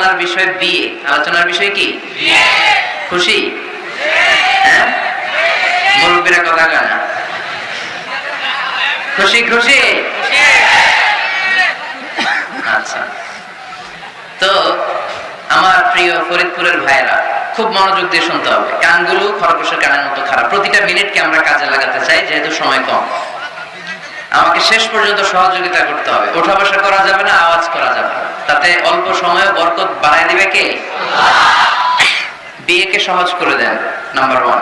আলোচনার বিষয় বিয়ে। আলোচনার বিষয় কি? খুশি? হ্যাঁ? কথা খুশি খুশি? আচ্ছা। তো আমার প্রিয় ফরিদপুরের ভাইরা খুব মনোযোগ দিয়ে শুনতে হবে। কানগুলো খরগোশের কানের মতো খারাপ। প্রতিটা মিনিটকে আমরা কাজে লাগাতে চাই, যেহেতু সময় কম। আমাকে শেষ পর্যন্ত সহযোগিতা করতে হবে। ওঠা বসা করা যাবে না, আওয়াজ করা যাবে তাতে অল্প সময়ে বরকত বাড়ায় দিবে কে? বিয়েকে সহজ করে দেন নাম্বার ওয়ান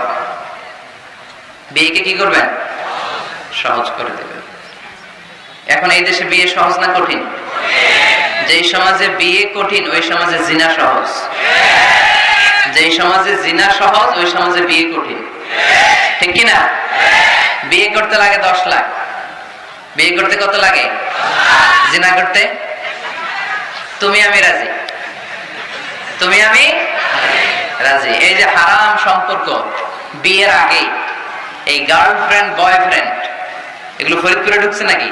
বিয়েকে কি করবেন? সহজ করে দেবেন। এখন এই দেশে বিয়ে সহজ না কঠিন? যেই সমাজে বিয়ে কঠিন, ওই সমাজে জিনা সহজ। যেই সমাজে জিনা সহজ, ওই সমাজে বিয়ে কঠিন। ঠিক কিনা? বিয়ে করতে লাগে দশ লাখ। বিয়ে করতে কত লাগে? জিনা করতে? তুমি আমি রাজি। তুমি আমি রাজি। এই যে হারাম সম্পর্ক, বিয়ের আগে এই গার্লফ্রেন্ড বয়ফ্রেন্ড এগুলো ফরিদপুরে ঢুকছে নাকি?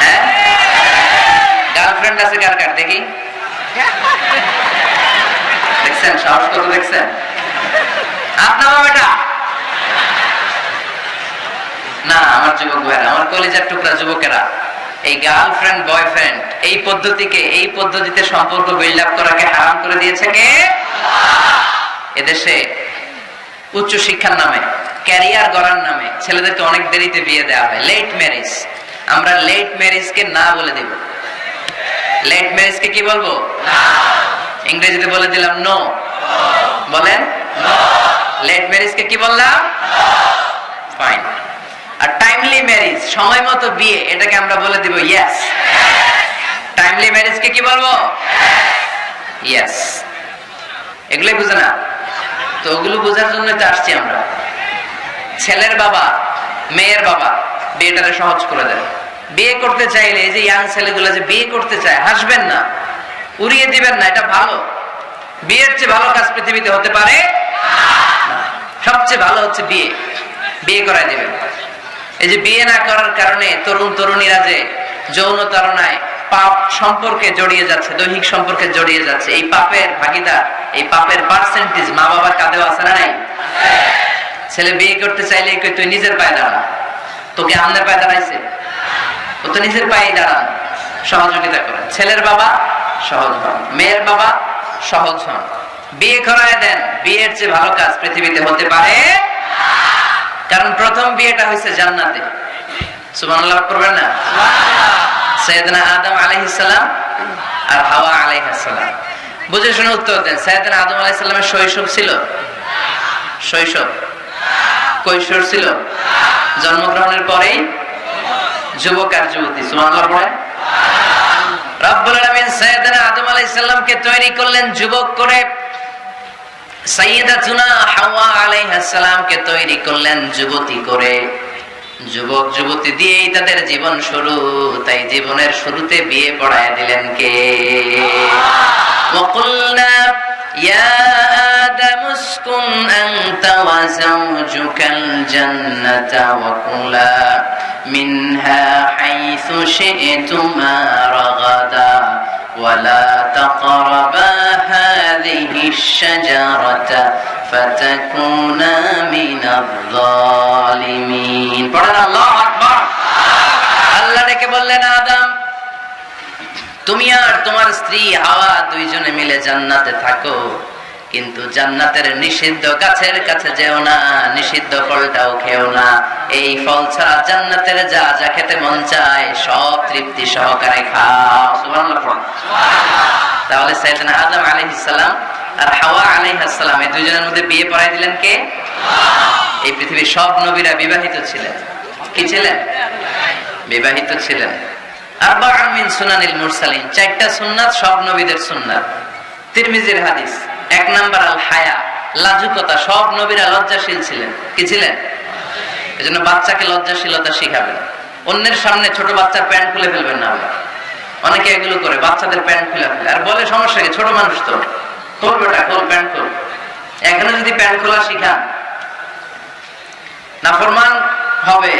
হ্যাঁ? গার্লফ্রেন্ড আছে কার কার? দেখি। দেখছেন? সাহস কত দেখছেন? আপনার বেটা? না, আমার যুবক ভাইরা, আমার কলেজের টুকরা যুবকেরা, এই গার্লফ্রেন্ড বয়ফ্রেন্ড এই পদ্ধতিকে, এই পদ্ধতিতে সম্পর্ক বিল্ড আপ করাকে হারাম করে দিয়েছে কে? এদেশে উচ্চ শিক্ষার নামে ক্যারিয়ার গড়ার নামে ছেলেদেরকে অনেক দেরিতে বিয়ে দেওয়া হয়। লেট ম্যারেজ আমরা লেট ম্যারেজকে না বলে দিব। লেট ম্যারেজকে কি বলব? ইংরেজিতে বলে দিলাম নো বলেন? লেট ম্যারেজকে কি বললাম? ফাইন আর টাইমলি ম্যারেজ সময় মতো বিয়ে, এটাকে আমরা বলে দিব ইয়েস টাইমলি ম্যারেজকে কি বলব? ইয়েস এগুলোই বুঝে না। তো ওগুলো বোঝার জন্য তো আসছি আমরা। ছেলের বাবা, মেয়ের বাবা, বিয়েটারে সহজ করে দেয় বিয়ে করতে চাইলে এই যে ইয়াং ছেলেগুলো যে বিয়ে করতে চায়, হাসবেন না। উড়িয়ে দিবেন না, এটা ভালো। বিয়ের চেয়ে ভালো কাজ পৃথিবীতে হতে পারে সবচেয়ে ভালো হচ্ছে বিয়ে। বিয়ে করাই দিবেন। এই যে বিয়ে না করার কারণে তরুণ তরুণীরা যে যৌন তারণায় পাপ সম্পর্কে জড়িয়ে যাচ্ছে, দৈহিক সম্পর্কে জড়িয়ে যাচ্ছে, এই পাপের ভাগিদার, এই পাপের পার্সেন্টেজ মা বাবার কাঁধেও আছে না নাই? ছেলে বিয়ে করতে চাইলে তুই নিজের পায়ে দাঁড়া? তোকে আমাদের পায়ে দাঁড়াইছে? ও তো নিজের পায়ে দাঁড়ান। সহযোগিতা করে ছেলের বাবা সহজ হন, মেয়ের বাবা সহজ হন। বিয়ে করায় দেন, বিয়ের চেয়ে ভালো কাজ পৃথিবীতে হতে পারে কারণ প্রথম বিয়েটা হয়েছে জান্নাতে। করবেন না? সৈয়দনা আদম আর হাওয়া বুঝে শুনে উত্তর দেন আদম শৈশব ছিল? শৈশব? কৈশোর ছিল? জন্মগ্রহণের পরেই? যুবক আর যুবতী, সুবহানাল্লাহ পড়ে রব্বুল আলামিন সৈয়দনা আদম আলাইহিস সালামকে তৈরি করলেন যুবক করে সাইয়েদাতুনা হাওয়া আলাইহিস সালামকে তৈরি করলেন যুবতী করে যুবক যুবতী দিয়েই তাদের জীবন শুরু তাই জীবনের শুরুতে বিয়ে পড়ায় দিলেন কে وقلنا يا آدم اسكن أنت وزوجك الجنة وكلا منها حيث شئتما رغدا ولا تقربا هذه الشجرة فتكونا من الظالمين পড়েন আল্লাহু আকবার আল্লাহ ডেকে বললেন আদম তুমি আর তোমার স্ত্রী হাওয়া দুইজনে মিলে জান্নাতে থাকো কিন্তু জান্নাতের নিষিদ্ধ গাছের কাছে যেও না নিষিদ্ধ ফলটাও খেও না এই ফল ছাড়া জান্নাতের যা যা খেতে মন চায়, সব তৃপ্তি সহকারে খাও। তাহলে সাইয়েদনা আদম আলাইহিস সালাম আর হাওয়া আলাইহিস সালাম, এই দুইজনের মধ্যে বিয়ে পড়াই দিলেন কে? এই পৃথিবীর সব নবীরা বিবাহিত ছিলেন। কি ছিলেন? বিবাহিত ছিলেন। আরবাআন মিন সুনানিল মুরসালিন, চারটা সুন্নাত সব নবীদের সুন্নাত। তিরমিজির হাদিস, এক নাম্বার আল হায়া, লাজুকতা, সব নবীরা লজ্জাশীল ছিলেন। কি ছিলেন? এজন্য বাচ্চাকে লজ্জাশীলতা শিখাবেন। অন্যের সামনে ছোট বাচ্চার প্যান্ট খুলে ফেলবেন না অনেকে এগুলো করে, বাচ্চাদের প্যান্ট খুলে ফেলে। আর বলে, সমস্যা কি? ছোট মানুষ তো। তোর বেটা খোল, প্যান্ট খোল। এখানে যদি প্যান্ট খোলা শিখান নাফরমান হবে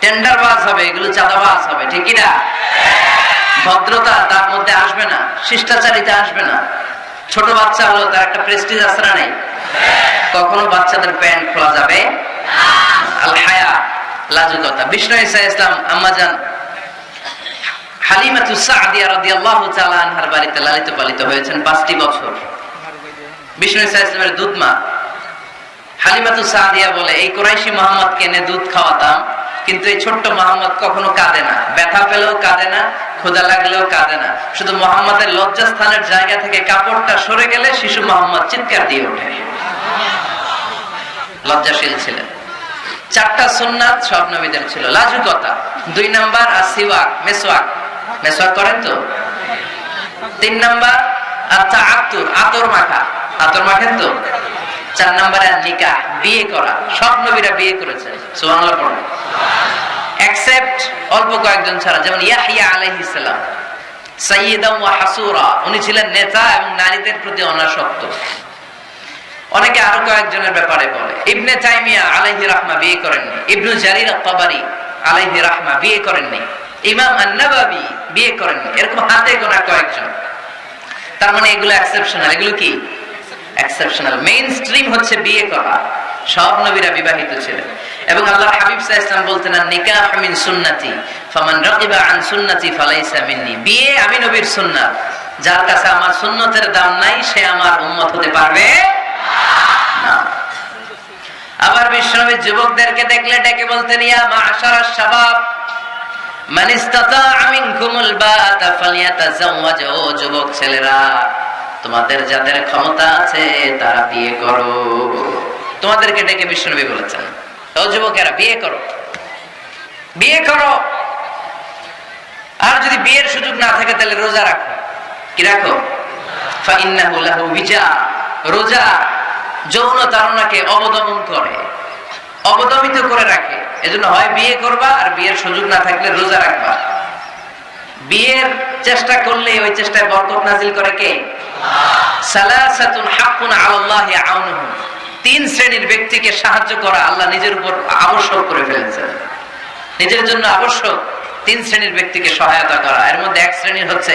টেন্ডার বাস হবে, এগুলো চাঁদাবাজ হবে, ঠিক না? ভদ্রতা তার মধ্যে আসবে না, শিষ্টাচারিতা আসবে না। ছোট বাচ্চা হলো তার একটা প্রেস্টিজ না নেই? কখনো বাচ্চাদের প্যান্ট খোলা যাবে? আল হায়া, লাজুকতা। বিষ্ণু ইসা ইসলাম আম্মাজান হালিমাতু সাদিয়া রাদিয়াল্লাহু তাআলা আনহার বাড়িতে লালিত পালিত হয়েছেন পাঁচটি বছর। বিষ্ণু ইসা ইসলামের দুধ মা। হালিমাতু সাদিয়া বলে, এই কোরাইশি মোহাম্মদকে এনে দুধ খাওয়াতাম, কিন্তু এই ছোট্ট মোহাম্মদ কখনো কাঁদে না। ব্যথা পেলেও কাঁদে না ক্ষুদা লাগলেও কাঁদে না। শুধু মোহাম্মদের লজ্জাস্থানের জায়গা থেকে কাপড়টা সরে গেলে শিশু মোহাম্মদ চিৎকার দিয়ে ওঠে। লজ্জাশীল ছিলেন। চারটা সুন্নাত সব নবীদের ছিল। লাজুকতা, দুই নাম্বার আর সিওয়াক মেসওয়াক মেসওয়াক করেন তো? তিন নাম্বার আচ্ছা আতুর আতর মাখা। আতর মাখেন তো? চার নাম্বারে নিকাহ, বিয়ে করা। সব নবীরা বিয়ে করেছেন। সুবহানাল্লাহ পড়ুন এক্সেপ্ট অল্প কয়েকজন ছাড়া, যেমন ইয়াহিয়া আলাইহিস সালাম সাইয়্যিদাম ওয়া হাসুরা, উনি ছিলেন নেতা এবং নারীদের প্রতি অনাসক্ত। অনেকে আরও কয়েকজনের ব্যাপারে বলে, ইবনে তাইমিয়া আলাইহি রাহমা বিয়ে করেননি, ইবনু জারির আত-তাবারি আলাইহি রাহমা বিয়ে করেননি, ইমাম আন-নাবাবী বিয়ে করেননি, এরকম হাতে গোনা কয়েকজন। তার মানে এগুলো এক্সেপশনাল এগুলো কি? এক্সেপশনাল মেইন স্ট্রিম হচ্ছে বিয়ে করা। সব নবীরা বিবাহিত ছিলেন। এবং আল্লাহ হাবিব সাল্লাল্লাহু আলাইহি বলতেন নিকাহ মিন সুন্নতি, ফামান রাগিবা আন সুন্নতি ফালাইসা মিন্নি। বিয়ে আমি নবীর সুন্নাত। যার কাছে আমার সুন্নতের দাম নাই, সে আমার উম্মত হতে পারবে আবার বিশ্বনবী যুবকদেরকে দেখলে ডেকে বলতেন, ইয়া মাশারাশ শাবাব মান ইসতাতাআ মিনকুমুল বাআতা ফালিয়াতাজাওয়াজ। ও যুবক ছেলেরা, তোমাদের যাদের ক্ষমতা আছে, তারা বিয়ে করো। তোমাদেরকে ডেকে বিশ্বনবী বলেছেন, ও যুবকেরা, বিয়ে করো। বিয়ে করো। আর যদি বিয়ের সুযোগ না থাকে, তাহলে রোজা রাখো। কি রাখো? রোজা যৌন তারণাকে অবদমন করে, অবদমিত করে রাখে। এজন্য হয় বিয়ে করবা, আর বিয়ের সুযোগ না থাকলে রোজা রাখবা। বিয়ের চেষ্টা করলে ওই চেষ্টায় বরকত নাজিল করে কে? সালাসাতুন তিন শ্রেণির ব্যক্তিকে সাহায্য করা আল্লাহ নিজের উপর আবশ্যক করে ফেলেছেন। নিজের জন্য আবশ্যক তিন শ্রেণির ব্যক্তিকে সহায়তা করা। এর মধ্যে এক শ্রেণির হচ্ছে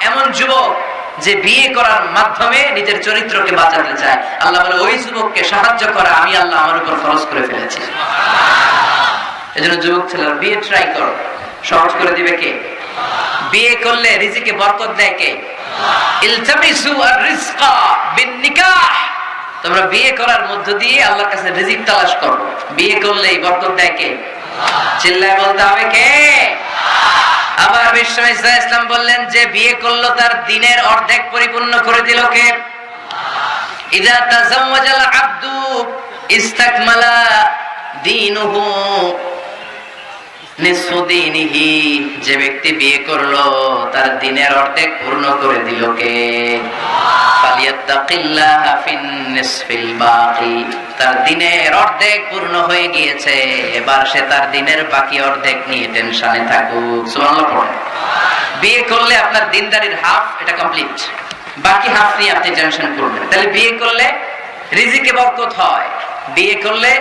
এমন যুবক যে বিয়ে করার মাধ্যমে নিজের চরিত্রকে বাঁচাতে চায়। আল্লাহ বলে, ওই যুবককে সাহায্য করা, আমি আল্লাহ আমার উপর খরচ করে ফেলেছি। এজন্য যুবক ছেলেরা, বিয়ে ট্রাই করো। সহজ করে দিবে কে? বিয়ে করলে রিজিকে বরকত দেয় কে? তোমরা বিয়ে করার মধ্য দিয়ে আল্লাহর কাছে রিজিক তালাশ করো। বিয়ে করলে এই বরকত দেয় কে? চিল্লায় বলতে হবে কে? আবার বিশ্ব ইসলাম বললেন যে বিয়ে করল তার দিনের অর্ধেক পরিপূর্ণ করে দিল কে? ইদা তাজাওয়াজাল আব্দু ইস্তাকমালা যে ব্যক্তি বিয়ে করল, তার দিনের অর্ধেক পূর্ণ করে দিল কে? তার দিনের অর্ধেক পূর্ণ হয়ে গিয়েছে, এবার সে তার দিনের বাকি অর্ধেক নিয়ে টেনশনে থাকুক। বিয়ে করলে আপনার দিনদারির হাফ, এটা কমপ্লিট। বাকি হাফ নিয়ে আপনি টেনশন করবেন তাহলে বিয়ে করলে রিজিকে বরকত হয়। বিয়ে করলে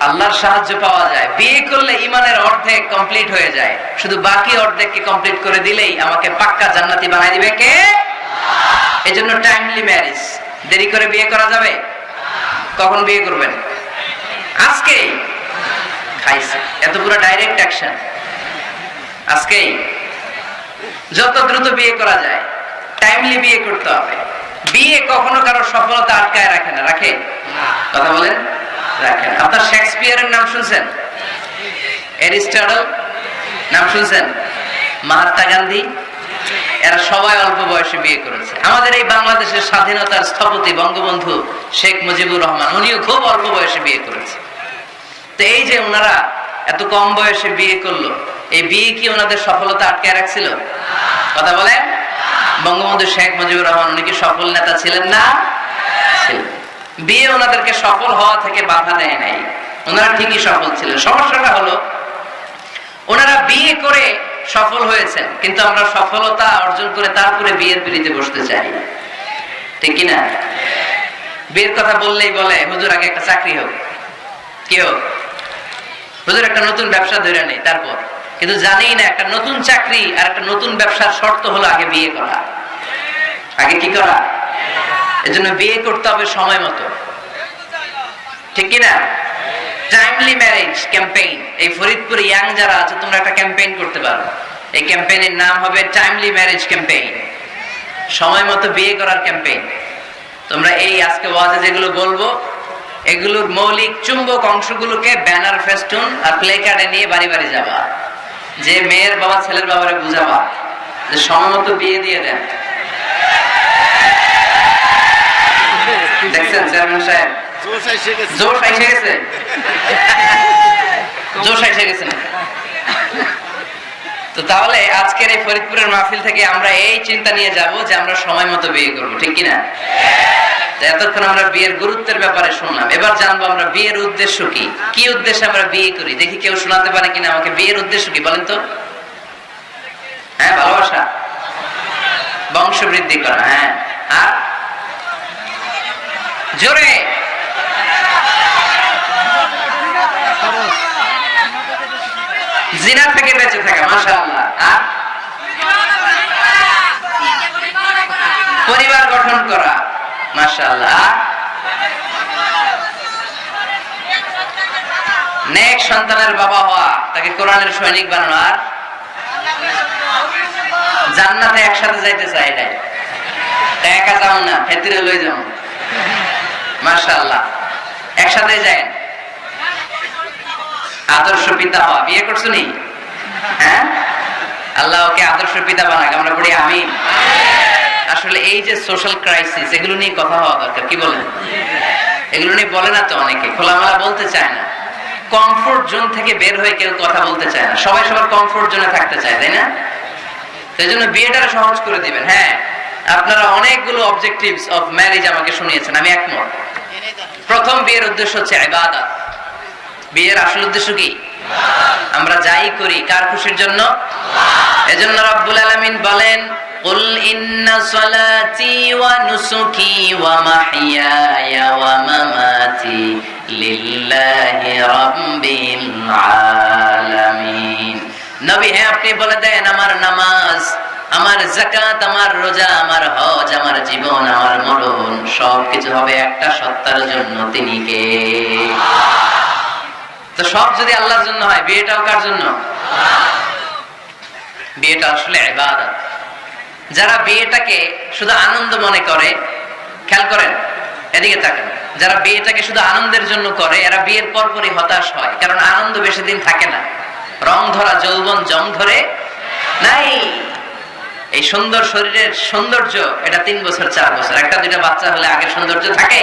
আল্লাহর সাহায্য পাওয়া যায়। বিয়ে করলে ইমানের অর্ধেক কমপ্লিট হয়ে যায়। শুধু বাকি অর্ধেককে কমপ্লিট করে দিলেই আমাকে পাক্কা জান্নাতি বানাই দিবে কে? এজন্য টাইমলি ম্যারেজ দেরি করে বিয়ে করা যাবে? কখন বিয়ে করবেন? আজকে খাইছে। এত পুরো ডাইরেক্ট অ্যাকশন আজকেই। যত দ্রুত বিয়ে করা যায় টাইমলি বিয়ে করতে হবে। বিয়ে কখনো কারও সফলতা আটকায় রাখে না। রাখে? কথা বলেন? রাখেন। শেক্সপিয়ারের নাম শুনছেন? নাম শুনছেন? মহাত্মা গান্ধী? এরা সবাই অল্প বয়সে বিয়ে আমাদের এই বাংলাদেশের স্বাধীনতার স্থপতি বঙ্গবন্ধু শেখ মুজিবুর রহমান, উনিও খুব অল্প বয়সে বিয়ে করেছে। তো এই যে ওনারা এত কম বয়সে বিয়ে করল, এই বিয়ে কি ওনাদের সফলতা আটকে রাখছিল? কথা বলেন? বঙ্গবন্ধু শেখ মুজিবুর রহমান, উনি কি সফল নেতা ছিলেন না? বিয়ে ওনাদেরকে সফল হওয়া থেকে বাধা দেয় নাই। ওনারা ঠিকই সফল ছিলেন। সমস্যাটা হলো, ওনারা বিয়ে করে সফল হয়েছেন, কিন্তু আমরা সফলতা অর্জন করে তারপরে বিয়ের পিড়িতে বসতে চাই। ঠিক কিনা? বিয়ের কথা বললেই বলে, হুজুর, আগে একটা চাকরি হোক। কি হোক? হুজুর, একটা নতুন ব্যবসা ধরে নেই, তারপর। কিন্তু জানি না, একটা নতুন চাকরি আর একটা নতুন ব্যবসার শর্ত হলো আগে বিয়ে করা। আগে কি করা? এজন্য বিয়ে করতে হবে সময় মতো। ঠিক কিনা? টাইমলি ম্যারেজ ক্যাম্পেইন এই ফরিদপুর ইয়াং যারা আছে, তোমরা একটা ক্যাম্পেইন করতে পারো। এই ক্যাম্পেইনের নাম হবে টাইমলি ম্যারেজ ক্যাম্পেইন সময় মতো বিয়ে করার ক্যাম্পেইন তোমরা এই আজকে ওয়াজে যেগুলো বলব, এগুলোর মৌলিক চুম্বক অংশগুলোকে ব্যানার, ফেস্টুন আর প্লে কার্ডে নিয়ে বাড়ি বাড়ি যাবা। যে মেয়ের বাবা, ছেলের বাবারে বুঝাবা যে সময় মতো বিয়ে দিয়ে দেন। দেখছেন চেয়ারম্যান সাহেব? জোশ এসে গেছে। জোশ এসে গেছে? তো তাহলে আজকের এই ফরিদপুরের মাহফিল থেকে আমরা এই চিন্তা নিয়ে যাব যে আমরা সময় মতো বিয়ে করব ঠিক কিনা? এতক্ষণ আমরা বিয়ের গুরুত্বের ব্যাপারে শুনলাম। এবার জানব আমরা বিয়ের উদ্দেশ্য কি? কি উদ্দেশ্যে আমরা বিয়ে করি? দেখি কেউ শোনাতে পারে কিনা আমাকে। বিয়ের উদ্দেশ্য কি বলেন তো? হ্যাঁ ভালোবাসা? বংশ বৃদ্ধি করা হ্যাঁ। আর জোরে। জিনা থেকে বেঁচে থাকা আর? পরিবার গঠন করা আর? নেক সন্তানের বাবা হওয়া, তাকে কোরআনের সৈনিক বানানো, আর? জান্নাতে একসাথে যাইতে চাই এটাই একা যাও না, ফেতিরে লই যাও। একসাথে যায় আদর্শ পিতা হওয়া। বিয়ে করছ নি? হ্যাঁ? আল্লাহ ওকে আদর্শ পিতা বানাক। আমরা পড়ি আমি আসলে এই যে সোশ্যাল ক্রাইসিস এগুলো নিয়ে কথা হওয়া দরকার। কি বলেন? এগুলো নিয়ে বলে না তো অনেকে। খোলামেলা বলতে চায় না। কমফোর্ট জোন থেকে বের হয়ে কেউ কথা বলতে চায় না। সবাই সবার কমফোর্ট জোনে থাকতে চায়, তাই না? সেই জন্য বিয়েটা সহজ করে দিবেন। হ্যাঁ আপনারা অনেকগুলো অবজেক্টিভস অফ ম্যারেজ আমাকে শুনিয়েছেন। আমি একমত। প্রথম বিয়ের উদ্দেশ্য হচ্ছে ইবাদত বিয়ের আসল উদ্দেশ্য কি আমরা যাই করি কার খুশির জন্য এজন্য রব্বুল আলামিন বলেন قل إن صلاتي ونسكي ومحياي ومماتي لله رب العالمين নবী হ্যাঁ আপনি বলে দেন আমার নামাজ আমার জাকাত আমার রোজা, আমার হজ, আমার জীবন, আমার মরণ, সবকিছু হবে একটা সত্তার জন্য তিনি কে? তো সব যদি আল্লাহর জন্য হয়, বিয়েটাও কার জন্য? বিয়েটা আসলে ইবাদত। যারা বিয়েটাকে শুধু আনন্দ মনে করে, খেয়াল করেন, এদিকে থাকেন যারা বিয়েটাকে শুধু আনন্দের জন্য করে, এরা বিয়ের পরপরই হতাশ হয়, কারণ আনন্দ বেশি দিন থাকে না। রং ধরা, যৌবন জং ধরে, নাই। এই সুন্দর শরীরের সৌন্দর্য, এটা তিন বছর, চার বছর। একটা দুইটা বাচ্চা হলে আগের সৌন্দর্য থাকে।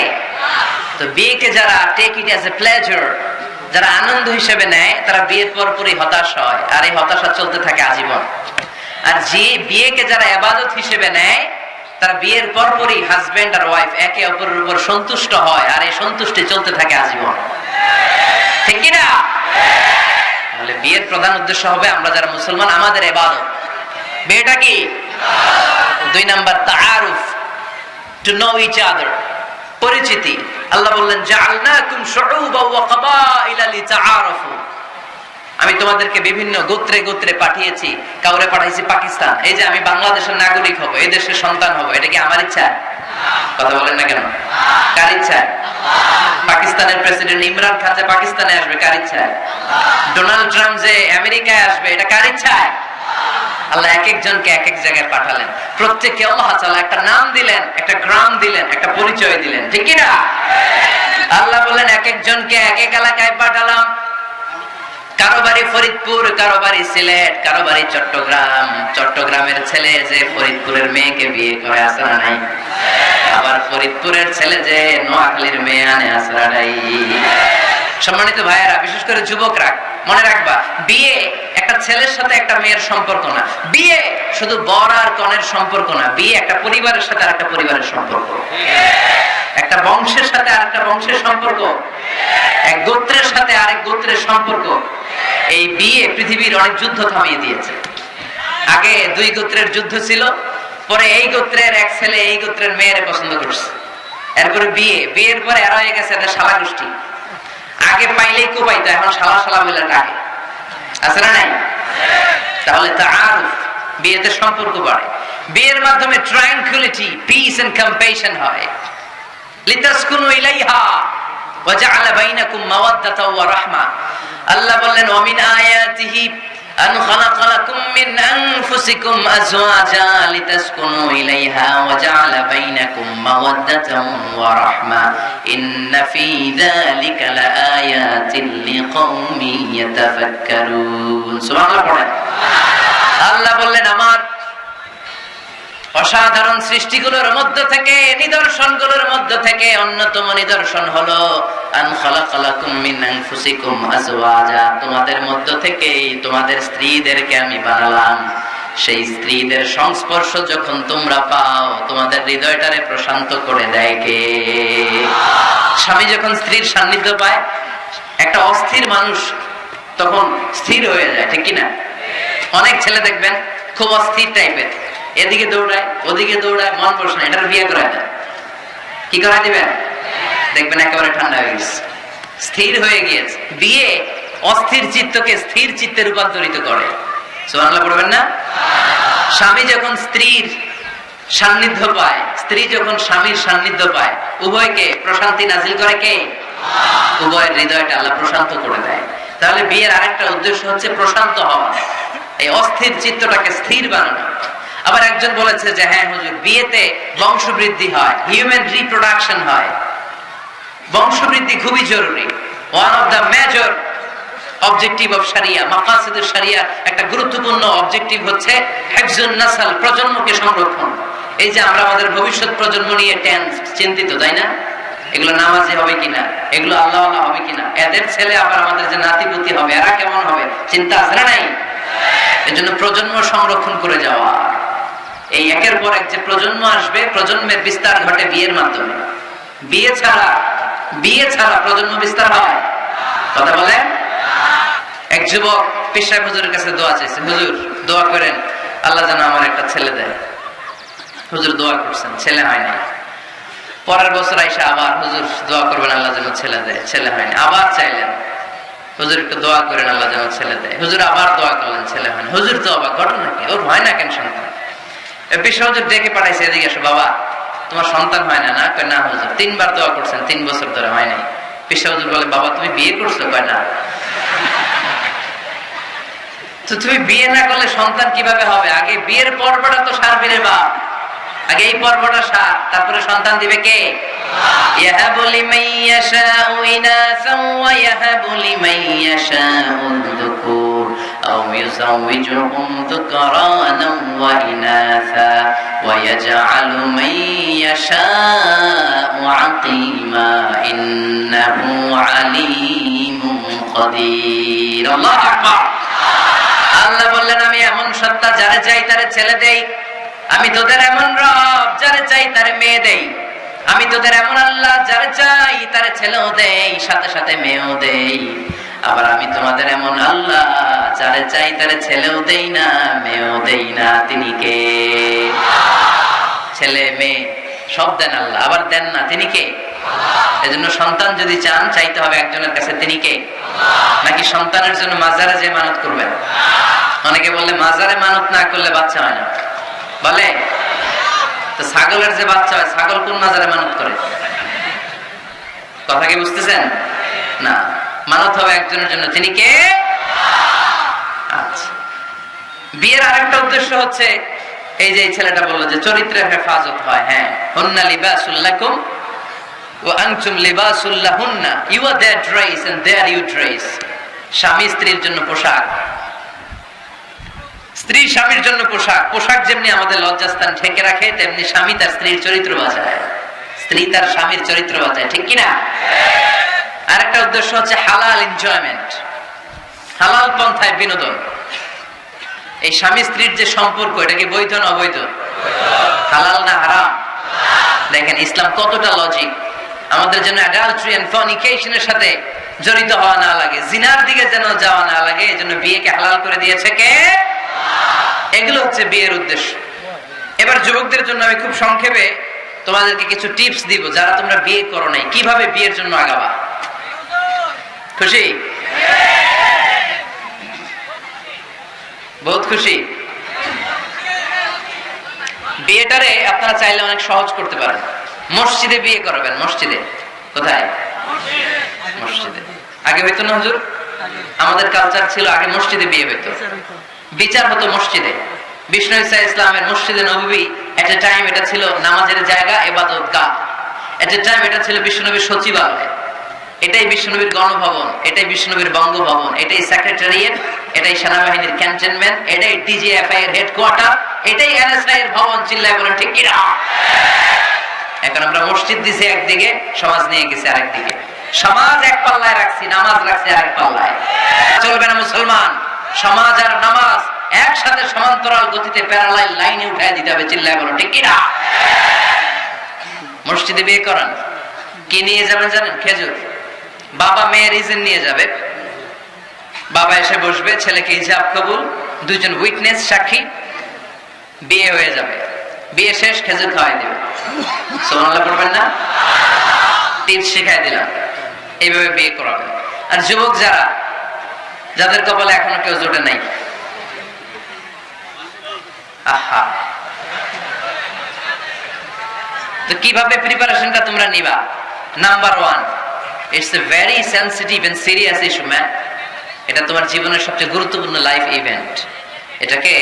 তো বিয়েকে যারা take it as a pleasure যারা আনন্দ হিসেবে নেয়, তারা বিয়ের পরপরই হতাশ হয়। আর এই হতাশা চলতে থাকে আজীবন। আর যে বিয়েকে যারা আবাদত হিসেবে নেয়, তারা বিয়ের পরপরই হাজবেন্ড আর ওয়াইফ একে অপরের উপর সন্তুষ্ট হয়, আর এই সন্তুষ্টি চলতে থাকে আজীবন। ঠিক কিনা? তাহলে বিয়ের প্রধান উদ্দেশ্য হবে আমরা যারা মুসলমান, আমাদের এবাদত বিয়েটা কি? দুই নাম্বার, তাআরুফ টু নো ইচ আদার পরিচিতি। আল্লাহ বললেন, জাআলনাকুম শুউবা ওয়া কাবাইলা লিতাআরাফু। আমি তোমাদেরকে বিভিন্ন গোত্রে গোত্রে পাঠিয়েছি, কাউরে পাঠাইছি পাকিস্তান। এই যে আমি বাংলাদেশের নাগরিক হব, এই দেশের সন্তান হব, এটা কি আমার ইচ্ছা? কথা বলেন না কেন? কার ইচ্ছা? পাকিস্তানের প্রেসিডেন্ট ইমরান খান যে পাকিস্তানে আসবে, কার ইচ্ছা? ডোনাল্ড ট্রাম্প যে আমেরিকায় আসবে, এটা কার ইচ্ছায় আল্লাহ এক একজনকে এক এক জায়গায় পাঠালেন। প্রত্যেককে আল্লাহ তাআলা একটা নাম দিলেন, একটা গ্রাম দিলেন, একটা পরিচয় দিলেন। ঠিক কি না আল্লাহ বললেন, এক একজনকে এক এক এলাকায় পাঠালাম। কারও বাড়ি ফরিদপুর, কারও বাড়ি সিলেট, কারও বাড়ি চট্টগ্রাম। চট্টগ্রামের ছেলে যে ফরিদপুরের মেয়েকে বিয়ে করে আসা নাই? আবার ফরিদপুরের ছেলে যে নোয়াখালীর মেয়ে আনে আসরা নাই? সম্মানিত ভাইয়েরা, বিশেষ করে যুবকরা মনে রাখবা, বিয়ে একটা ছেলের সাথে একটা মেয়ের সম্পর্ক না। বিয়ে শুধু বর আর কনের সম্পর্ক না, বিয়ে একটা পরিবারের সাথে আর একটা পরিবারের সম্পর্ক। একটা বংশের সাথে আর একটা বংশের সম্পর্ক। এক গোত্রের সাথে আরেক গোত্রের সম্পর্ক। এই বিয়ে পৃথিবীর অনেক যুদ্ধ থামিয়ে দিয়েছে। আগে দুই গোত্রের যুদ্ধ ছিল, পরে এই গোত্রের এক ছেলে এই গোত্রের মেয়ের পছন্দ করছে। এরপরে বিয়ে, বিয়ের পরে এরা হয়ে গেছে এদের শালা গোষ্ঠী আগে পাইলেই কোপাইতো এখন সালা সালা বলে ডাকে। আছে না নাই? তাহলে তা আর বিয়েতে সম্পর্ক বাড়ে। বিয়ের মাধ্যমে ট্রাঙ্কুলিটি পিস এন্ড কম্পেশন হয়। লিতাসকুনু ইলাইহা ওয়াজআলা বাইনাকুম মাওয়াদ্দাতাও ওয়া রাহমা। আল্লাহ বললেন, ওয়া মিন আয়াতিহি أن خلق لكم من أنفسكم أزواجا لتسكنوا إليها وجعل بينكم مودة ورحمة إن في ذلك لآيات لقوم يتفكرون سبحان الله পড়েন আল্লাহ বললেন আমার অসাধারণ সৃষ্টিগুলোর মধ্য থেকে, নিদর্শনগুলোর মধ্য থেকে অন্যতম নিদর্শন হলো তোমাদের মধ্য থেকে তোমাদের স্ত্রীদেরকে আমি বানালাম। সেই স্ত্রীদের সংস্পর্শ যখন তোমরা পাও, তোমাদের হৃদয়টারে প্রশান্ত করে দেয় কে? স্বামী যখন স্ত্রীর সান্নিধ্য পায়, একটা অস্থির মানুষ তখন স্থির হয়ে যায়, ঠিক কিনা? অনেক ছেলে দেখবেন, খুব অস্থির টাইপের এদিকে দৌড়ায়, ওদিকে দৌড়ায়, মন বসে না, এটার বিয়ে দেয় কি করাই দিবেন দেখবেন একেবারে ঠান্ডা হয়ে গেছে। স্থির হয়ে গিয়েছে। বিয়ে অস্থির চিত্তকে স্থির চিত্তে রূপান্তরিত করে। পড়বেন না? স্বামী যখন স্ত্রীর সান্নিধ্য পায়, স্ত্রী যখন স্বামীর সান্নিধ্য পায়, উভয়কে প্রশান্তি নাজিল করে কে? উভয়ের হৃদয়টা আল্লাহ প্রশান্ত করে দেয়। তাহলে বিয়ের আরেকটা উদ্দেশ্য হচ্ছে প্রশান্ত হওয়া। এই অস্থির চিত্তটাকে স্থির বানানো। আবার একজন বলেছে যে হ্যাঁ হুজুর, বিয়েতে বংশবৃদ্ধি হয় হিউম্যান রিপ্রোডাকশন হয়। বংশবৃদ্ধি খুবই জরুরি। One of the major objective of সারিয়া মাকাসিদ সারিয়া একটা গুরুত্বপূর্ণ অবজেক্টিভ হচ্ছে হেফজুন নাসাল প্রজন্মকে সংরক্ষণ। এই যে আমরা আমাদের ভবিষ্যৎ প্রজন্ম নিয়ে টেন্স চিন্তিত, তাই না? এগুলো নামাজি হবে কিনা? এগুলো আল্লাহ আল্লাহ হবে কিনা? এদের ছেলে আবার আমাদের যে নাতিপুতি হবে, এরা কেমন হবে? চিন্তা আছে না নাই? এজন্য প্রজন্ম সংরক্ষণ করে যাওয়া। এই একের পর এক যে প্রজন্ম আসবে, প্রজন্মের বিস্তার ঘটে বিয়ের মাধ্যমে। বিয়ে ছাড়া বিয়ে ছাড়া প্রজন্ম বিস্তার হয়? কথা বলে এক যুবক পেশায় হুজুরের কাছে দোয়া চাইছে, হুজুর, দোয়া করেন, আল্লাহ যেন আমার একটা ছেলে দেয়। হুজুর দোয়া করছেন, ছেলে হয় পরের বছর আইসা আবার, হুজুর, দোয়া করবেন, আল্লাহ যেন ছেলে দেয়। ছেলে হয়নি আবার চাইলেন, হুজুর, একটু দোয়া করেন, আল্লাহ যেন ছেলে দেয়। হুজুর আবার দোয়া করলেন, ছেলে হয়নি হুজুর তো অবাক, ঘটনা কি? ওর হয় না কেন সন্তান? বিশ্ব হুজুর ডেকে পাঠাইছে এদিকে এসো বাবা তোমার সন্তান হয় না না কয় না হুজুর তিনবার দোয়া করছেন তিন বছর ধরে হয় নাই বিশ্ব হুজুর বলে বাবা তুমি বিয়ে করছো কয় না তো তুমি বিয়ে না করলে সন্তান কিভাবে হবে আগে বিয়ের পর্বটা তো সারবে রে বাপ আগে এই পর্বটা সার তারপরে সন্তান দিবে কে يهب لمن يشاء إناثا ويهب لمن يشاء الذكور أو يزوجهم ذكرانا وإناثا ويجعل من يشاء عقيما إنه عليم قدير الله أكبر আল্লাহ বললেন আমি এমন সত্তা যারে চাই তারে ছেলে দেই আমি তোদের এমন রব যারে চাই তারে মেয়ে দেই আমি তোদের এমন আল্লাহ যারে চাই তারে ছেলেও দেই সাথে সাথে মেয়েও দেই আবার আমি তোমাদের এমন আল্লাহ, যারে চাই তারে ছেলেও দেই না, মেয়েও দেই না, তিনি কে? ছেলে, মেয়ে, সব দেন আল্লাহ, আবার দেন না, তিনি কে? এজন্য সন্তান যদি চান, চাইতে হবে একজনের কাছে, তিনি কে? নাকি সন্তানের জন্য মাজারে যে মানত করবেন? অনেকে বললে মাজারে মানত না করলে বাচ্চা হয় না। বলে? তো ছাগলের যে বাচ্চা হয়, ছাগল কোন মাজারে মানত করে? কথা কি বুঝতেছেন? না। মানত হবে একজনের জন্য। তিনি কে? আচ্ছা। বিয়ের আরেকটা উদ্দেশ্য হচ্ছে, এই যে ছেলেটা বলল যে চরিত্রের হেফাজত হয় হ্যাঁ। হন্না লিবাসুল্লাকুম ও আংচুম লিবাসুল্লাহুন্না you are their dress and their you dress স্বামী স্ত্রীর জন্য পোশাক। স্ত্রী স্বামীর জন্য পোশাক। পোশাক যেমনি আমাদের লজ্জাস্থান ঠেকে রাখে, তেমনি স্বামী তার স্ত্রীর চরিত্র বাঁচায়। স্ত্রী তার স্বামীর চরিত্র বাঁচায়। ঠিক কিনা? আরেকটা উদ্দেশ্য হচ্ছে হালাল এনজয়মেন্ট হালাল পন্থায় বিনোদন। এই স্বামী স্ত্রীর যে সম্পর্ক, এটা কি বৈধ না অবৈধ? হালাল না হারাম? দেখেন, ইসলাম কতটা লজিক আমাদের জন্য অ্যাডাল্ট্রি এন্ড ফর্নিকেশনের সাথে জড়িত হওয়া না লাগে, জিনার দিকে যেন যাওয়া না লাগে, এই জন্য বিয়েকে হালাল করে দিয়েছে কে? এগুলো হচ্ছে বিয়ের উদ্দেশ্য। এবার যুবকদের জন্য আমি খুব সংক্ষেপে তোমাদেরকে কিছু টিপস দিব যারা তোমরা বিয়ে করো নাই। কীভাবে বিয়ের জন্য আগাবা? খুশি? বহুত খুশি? বিয়েটারে আপনারা চাইলে অনেক সহজ করতে পারেন। মসজিদে বিয়ে করাবেন, মসজিদে। কোথায়? মসজিদে। আগে হইতো না হুজুর? আমাদের কালচার ছিল আগে মসজিদে বিয়ে হইতো। বিচার হতো মসজিদে। বিষ্ণু ইসা ইসলামের মসজিদে নবী এট এ টাইম এটা ছিল নামাজের জায়গা এবাদত গা এট এ টাইম এটা ছিল বিষ্ণুনবীর সচিবালয়। এটাই বিষ্ণুনবীর গণভবন, এটাই বিষ্ণুনবীর বঙ্গভবন, এটাই সেক্রেটারিয়েট এটাই সেনাবাহিনীর ক্যান্টনমেন্ট এটাই ডিজিএফআই এর হেডকোয়ার্টার এটাই এনএসআই এর ভবন, চিল্লায় বলেন, ঠিক কিনা? এখন আমরা মসজিদ দিছি একদিকে, সমাজ নিয়ে গেছি আরেকদিকে। সমাজ এক পাল্লায় রাখছি, নামাজ রাখছি আরেক পাল্লায়। চলবে না মুসলমান, সমাজ আর নামাজ একসাথে সমান্তরাল গতিতে প্যারালাইল লাইনে উঠায় দিতে হবে, চিল্লায় বলো ঠিক কিনা? মসজিদে বিয়ে করান, কি নিয়ে যাবেন জানেন? খেজুর। বাবা মেয়ের ইজেন নিয়ে যাবে। বাবা এসে বসবে, ছেলেকে হিজাব কবুল দুজন উইটনেস সাক্ষী, বিয়ে হয়ে যাবে। বিয়ে শেষ, খেজুর খাওয়াই দেবে। সোনাল্লাহ করবেন না? টিপস শিখাই দিলাম। এইভাবে বিয়ে করাবেন আর যুবক যারা, যাদের কপালে এখনও কেউ জোটে নাই। আহা। তো কীভাবে প্রিপারেশনটা তোমরা নিবা? Number one it's a very sensitive and serious issue man এটা তোমার জীবনের সবচেয়ে গুরুত্বপূর্ণ লাইফ ইভেন্ট এটাকে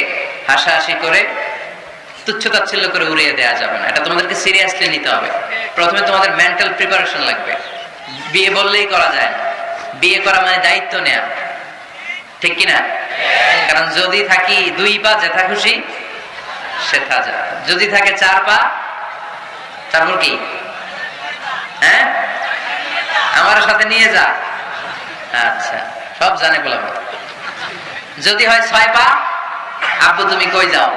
হাসাহাসি করে তুচ্ছতাচ্ছিল্য করে উড়িয়ে দেওয়া যাবে না। এটা তোমাদেরকে সিরিয়াসলি নিতে হবে। প্রথমে তোমাদের মেন্টাল প্রিপারেশন লাগবে। বিয়ে বললেই করা যায় না। বিয়ে করা মানে দায়িত্ব নেয়া। ঠিক কিনা? কারণ যদি থাকি দুই পা যেথা খুশি যা যদি থাকে চার পা, তারপর কি? হ্যাঁ? আমার সাথে নিয়ে যা। আচ্ছা সব জানে বললাম যদি হয় ছয় পা আব্বু তুমি কই যাও?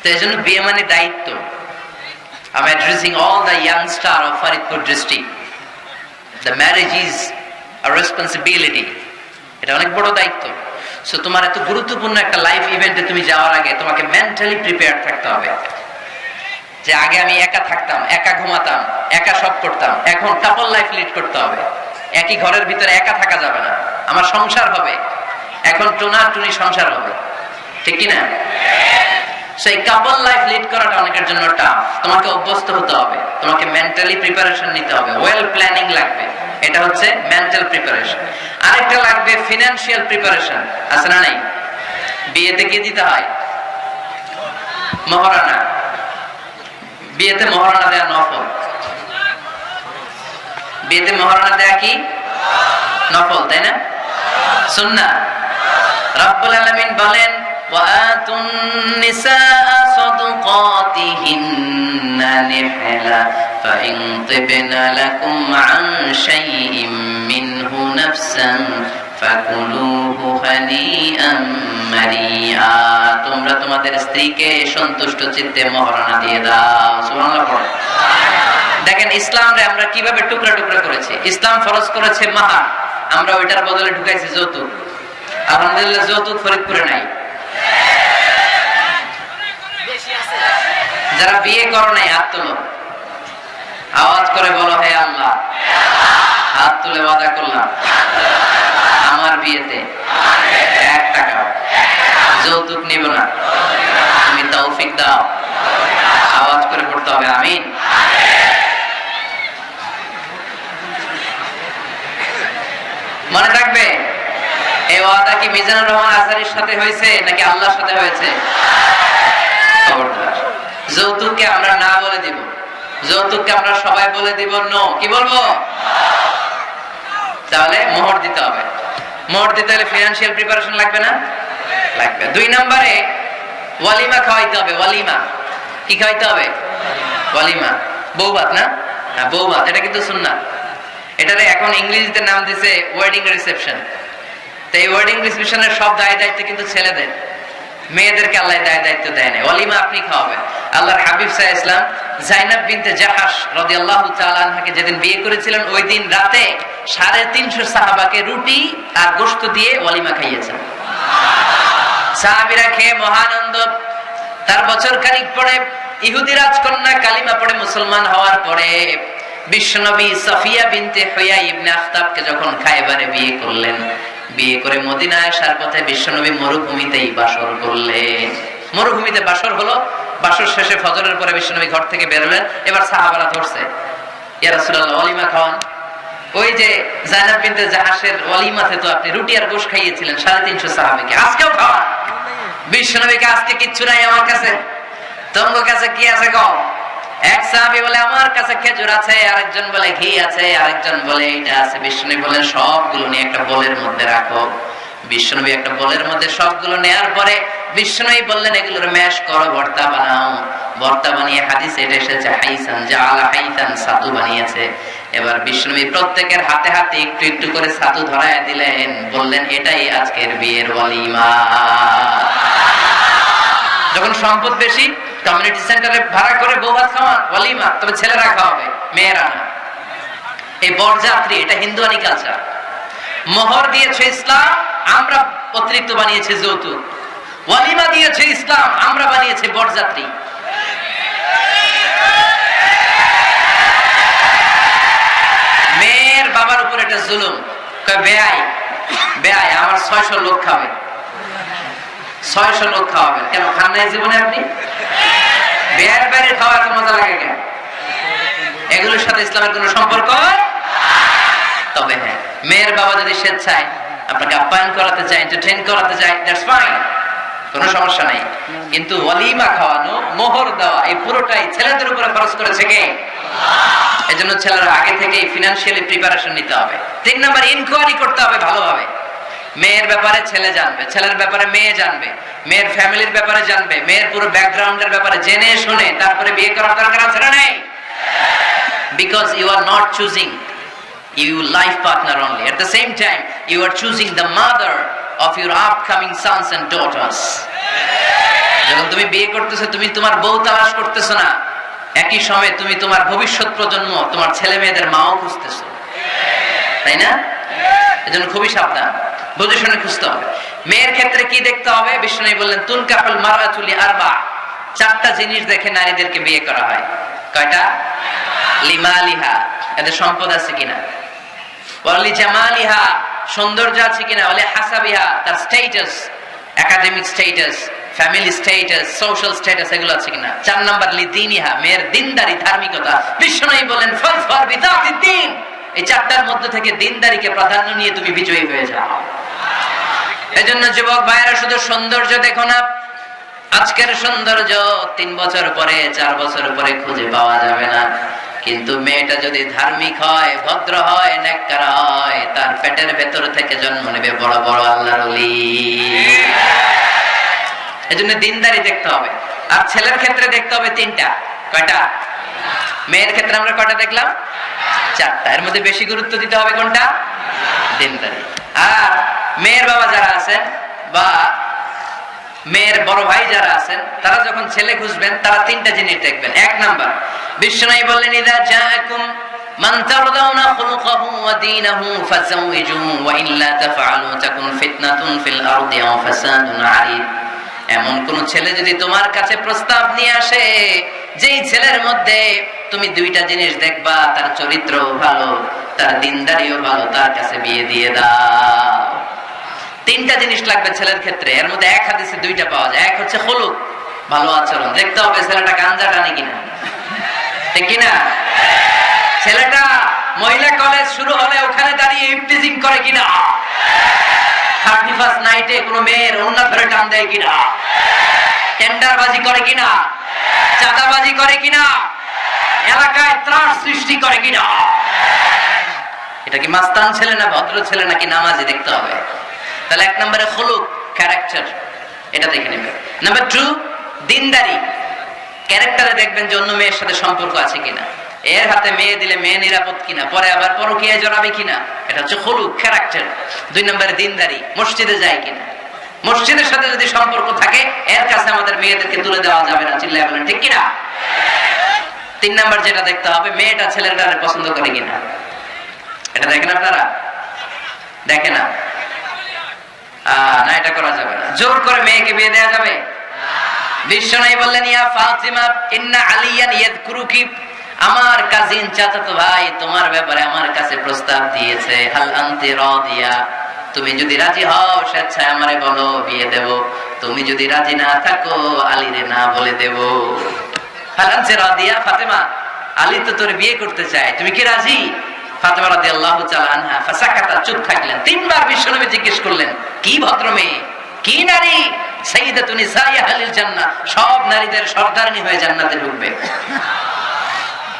তো এই জন্য বিয়ে মানে দায়িত্ব। The young star of Faridpur district. The marriage is a responsibility. এটা অনেক বড় দায়িত্ব। সো তোমার এত গুরুত্বপূর্ণ একটা লাইফ ইভেন্টে তুমি যাওয়ার আগে তোমাকে মেন্টালি প্রিপেয়ার থাকতে হবে। যে আগে আমি একা থাকতাম, একা ঘুমাতাম, একা সব করতাম, এখন কাপল লাইফ লিড করতে হবে। একই ঘরের ভিতরে একা থাকা যাবে না। আমার সংসার হবে। এখন টুনা টুনি সংসার হবে। ঠিক কিনা সেই কাপল লাইফ লিড করাটা অনেকের জন্য টাফ তোমাকে অভ্যস্ত হতে হবে। তোমাকে মেন্টালি প্রিপারেশন নিতে হবে। ওয়েল প্ল্যানিং লাগবে। এটা হচ্ছে মেন্টাল প্রিপারেশন আরেকটা লাগবে ফিনান্সিয়াল প্রিপারেশন আছে না নাই? বিয়েতে কি দিতে হয়? মহারানা। বিয়েতে মহারানা দেয়া নফল বিয়েতে মহারানা দেয়া কি নফল তাই না সুন্না রব্বুল আলামিন বলেন وآتوا النساء صدقاتهن نحلا فإن طبن لكم عن شيء منه نفسا فكلوه هنيئا মারিয়া তোমরা তোমাদের স্ত্রীকে সন্তুষ্ট চিত্তে মহারণা দিয়ে দাও। সুবহানাল্লাহ। দেখেন ইসলাম রে আমরা কীভাবে টুকরা টুকরা করেছি? ইসলাম ফরজ করেছে মাহার আমরা ওইটার বদলে ঢুকাইছি যৌতুক। আলহামদুলিল্লাহ, যৌতুক ফরিদপুরে নাই। যারা বিয়ে করো নাই, হাত তুলো। আওয়াজ করে বলো, হে আল্লাহ। হাত তুলে ওয়াদা করলাম। আমার বিয়েতে এক টাকা। যৌতুক নিব না। তুমি তৌফিক দাও। আওয়াজ করে পড়তে হবে, আমিন। মনে থাকবে, এই ওয়াদা কি মিজানুর রহমান আজারির সাথে হয়েছে নাকি আল্লাহর সাথে হয়েছে? যৌতুককে আমরা না বলে দিব। যৌতুককে আমরা সবাই বলে দিব, নো। কি বলব? তাহলে মোহর দিতে হবে। মোহর দিতে হলে ফিনান্সিয়াল প্রিপারেশন লাগবে না? লাগবে। দুই নম্বরে, ওয়ালিমা খাওয়াইতে হবে, ওয়ালিমা। কি খাওয়াইতে হবে? ওয়ালিমা। বৌভাত না? হ্যাঁ বৌভাত। এটা কিন্তু শুন না এটারে এখন ইংলিশদের নাম দিছে ওয়েডিং রিসেপশন তো এই ওয়েডিং রিসেপশনের সব দায় দায়িত্ব কিন্তু ছেলেদের। মেয়েদেরকে আল্লাহ দায় দায়িত্ব দেয় না অলিমা আপনি খাওয়াবেন। আল্লাহর হাবিব সাহা ইসলাম জাইনাব বিনতে জাহাস রদি আল্লাহ তালাকে যেদিন বিয়ে করেছিলেন, ওই দিন রাতে সাড়ে তিনশো সাহাবাকে রুটি আর গোস্ত দিয়ে অলিমা খাইয়েছেন। সাহাবিরা খেয়ে মহানন্দ তার বছর খানিক পরে ইহুদি রাজকন্যা কালিমা পড়ে মুসলমান হওয়ার পরে বিশ্বনবী সফিয়া বিনতে হইয়া ইবনে আফতাবকে যখন খাইবারে বিয়ে করলেন বিয়ে করে মদিনায় আসার পথে বিশ্বনবী মরুভূমিতেই বাসর করলেন। মরুভূমিতে বাসর হলো বাসর শেষে ফজরের পরে বিশ্বনবী ঘর থেকে বেরোলেন এবার সাহাবারা ধরছে। অলিমা খাওয়ান। ওই যে জাইনাব বিনতে জাহাসের ওয়ালিমাতে তো আপনি রুটি আর গোশ খাইয়েছিলেন সাড়ে তিনশো সাহাবিকে। আজকেও খাওয়া বিশ্বনবীকে আজকে কিচ্ছু নাই আমার কাছে। তোমার কাছে কি আছে কম এক সাহাবি বলে, আমার কাছে খেজুর আছে। আরেকজন বলে, ঘি আছে। আরেকজন বলে, এটা আছে। বিষ্ণু বলেন সবগুলো নিয়ে একটা বলের মধ্যে রাখো। বিষ্ণুবী একটা বলের মধ্যে সবগুলো নেয়ার পরে বললেন, এগুলোর ম্যাশ করো, ভর্তা বানাও। ভর্তা বানিয়ে হাদিস এটা এসেছে, হাইসান যা আলা সাতু বানিয়েছে। এবার বিষ্ণুবী প্রত্যেকের হাতে হাতে একটু একটু করে সাতু ধরায় দিলেন, বললেন, এটাই আজকের বিয়ের ওয়ালিমা। যখন সম্পদ বেশি কমিউনিটি সেন্টারে ভাড়া করে বউ ভাত খাওয়ান? ওয়ালিমা, তবে ছেলেরা খাওয়াবে, মেয়েরা না। এই বরযাত্রী, এটা হিন্দুয়ানি কালচার মোহর দিয়েছে ইসলাম, আমরা অতিরিক্ত বানিয়েছে যৌতুক। ওয়ালিমা দিয়েছে ইসলাম, আমরা বানিয়েছে বরযাত্রী। মেয়ের বাবার উপর এটা জুলুম। বেআই বেআই, আমার ছয়শো লোক খাবে। লোক কেন, খান নাই জীবনে আপনি? খাওয়া এত মজা লাগে কেন? এগুলোর সাথে ইসলামের কোনো সম্পর্ক? তবে হ্যাঁ মেয়ের বাবা যদি স্বেচ্ছায় আপনাকে আপ্যায়ন করাতে চায় করাতে চায় দ্যাটস ফাইন সমস্যা নাই। কিন্তু ওয়ালিমা খাওয়ানো, মোহর দেওয়া, এই পুরোটাই ছেলেদের উপরে খরচ করেছে কে? ছেলেরা আগে থেকে ফিনান্সিয়ালি প্রিপারেশন নিতে হবে। তিন নাম্বার ইনকোয়ারি করতে হবে ভালোভাবে। মেয়ের ব্যাপারে ছেলে জানবে, ছেলের ব্যাপারে মেয়ে জানবে, মেয়ের ফ্যামিলির ব্যাপারে জানবে, মেয়ের পুরো ব্যাকগ্রাউন্ডের ব্যাপারে জেনে শুনে তারপরে বিয়ে করার দরকার আছে না নেই? Because you are not choosing you life partner only at the same time you are choosing the mother of your upcoming sons and daughters যখন তুমি বিয়ে করতেছো, তুমি তোমার বউ তালাশ করতেছো না, একই সময়ে তুমি তোমার ভবিষ্যৎ প্রজন্ম, তোমার ছেলে মেয়েদের মাও খুঁজতেছো। তাই না? এজন্য খুবই সাবধান। বুঝে শুনে খুঁজতে হবে। মেয়ের ক্ষেত্রে কি দেখতে হবে? বিষ্ণু বললেন তুন কাপল মারা চুলি আরবা। চারটা জিনিস দেখে নারীদেরকে বিয়ে করা হয়। কয়টা? এদের সম্পদ আছে কিনা? জামালিহা। সৌন্দর্য আছে কিনা? হাসাবিহা। তার status academic status family status social status এগুলো আছে কিনা? চার নাম্বার মেয়ের দিনদারি, ধার্মিকতা। বিষ্ণু বলেন ফল ফর বিদাতি দিন এই চারটার মধ্যে থেকে দিনদারিকে প্রাধান্য নিয়ে তুমি বিজয়ী হয়ে যাও। এজন্য যুবক ভাইয়েরা, শুধু সৌন্দর্য দেখো না, আজকের সৌন্দর্য তিন বছর পরে, চার বছর পরে খুঁজে পাওয়া যাবে না। কিন্তু মেয়েটা যদি ধার্মিক হয়, ভদ্র হয় নেককার হয়, তার পেটের ভেতর থেকে জন্ম নেবে বড় বড় আল্লাহর অলি এজন্য দিনদারি দেখতে হবে। আর ছেলের ক্ষেত্রে দেখতে হবে তিনটা। কয়টা? মেয়ের ক্ষেত্রে আমরা কয়টা দেখলাম? চারটা। এর মধ্যে বেশি গুরুত্ব দিতে হবে কোনটা? দিনদারি। আর মেয়ের বাবা যারা আছেন বা মেয়ের বড় ভাই যারা আছেন, তারা যখন ছেলে খুঁজবেন, তারা তিনটা জিনিস দেখবেন। এক নাম্বার বিশ্বনাই বললেন, ইদা জাআকুম মান তারদাউনা খুলুকাহু ওয়া দীনাহু ফাযাওইজুহু ওয়া ইল্লা তাফআলু, তাকুন ফিতনাতুন ফিল আরদি ওয়া ফাসাদুন এমন কোন ছেলে যদি তোমার কাছে প্রস্তাব নিয়ে আসে, যেই ছেলের মধ্যে তুমি দুইটা জিনিস দেখবা, তার চরিত্র ভালো, তার দিনদারিও ভালো, তার কাছে বিয়ে দিয়ে দাও। তিনটা জিনিস লাগবে ছেলের ক্ষেত্রে। এর মধ্যে এক হাদিসে দুইটা পাওয়া যায়। এক হচ্ছে হলুক ভালো আচরণ। দেখতে হবে ছেলেটা গাঞ্জা টানে কিনা। ঠিক কিনা? ছেলেটা মহিলা কলেজ শুরু হলে ওখানে দাঁড়িয়ে ইফটিজিং করে কিনা? থার্টি ফার্স্ট নাইটে কোনো মেয়ের অন্য ধরে টান দেয় কিনা? টেন্ডারবাজি করে কিনা? চাঁদাবাজি করে কিনা? এলাকায় ত্রাস সৃষ্টি করে কিনা? এটা কি মাস্তান ছেলে না ভদ্র ছেলে নাকি নামাজি? দেখতে হবে। তাহলে এক নম্বরে হলুক ক্যারেক্টার এটা দেখে নেবে। নাম্বার টু দিনদারি। ক্যারেক্টারে দেখবেন যে অন্য মেয়ের সাথে সম্পর্ক আছে কিনা। এর হাতে মেয়ে দিলে মেয়ে নিরাপদ কিনা, পরে আবার পরকিয়া জড়াবে কিনা, এটা হচ্ছে হলুক ক্যারেক্টার দুই নম্বরে দিনদারি, মসজিদে যায় কিনা। মসজিদের সাথে যদি সম্পর্ক থাকে, এর কাছে আমাদের মেয়েদেরকে তুলে দেওয়া যাবে না, চিল্লায় বলেন, ঠিক কিনা? তিন নাম্বার যেটা দেখতে হবে, মেয়েটা ছেলেটা পছন্দ করে কিনা। এটা দেখেন আপনারা? দেখে না। না, এটা করা যাবে জোর করে মেয়েকে বিয়ে যাবে? বিশ্ব নাই বললেন, ইয়া ফাতিমা, ইন্না আলিয়ান ইয়াদকুরুকি। আমার কাজিন চাচাতো ভাই তোমার ব্যাপারে আমার কাছে প্রস্তাব দিয়েছে, হাল আনতি রাদিয়া। তুমি যদি রাজি হও, স্বেচ্ছায় আমারে বলো, বিয়ে দেব। তুমি যদি রাজি না থাকো, আলীরে না বলে দেব। ফালানসে রাদিয়া, ফাতেমা, আলী তো তোর বিয়ে করতে চায়। তুমি কি রাজি? ফাতেমা রাদিয়াল্লাহু তাআলা আনহা ফাসাকাতা, চুপ থাকলেন। তিনবার বিশ্বনবী জিজ্ঞেস করলেন, কি ভদ্র মেয়ে কি নারী? সাইয়্যিদাতুন নিসাইয়া আহলিল জান্নাহ। সব নারীদের হয়ে জান্নাতে ঢুকবে।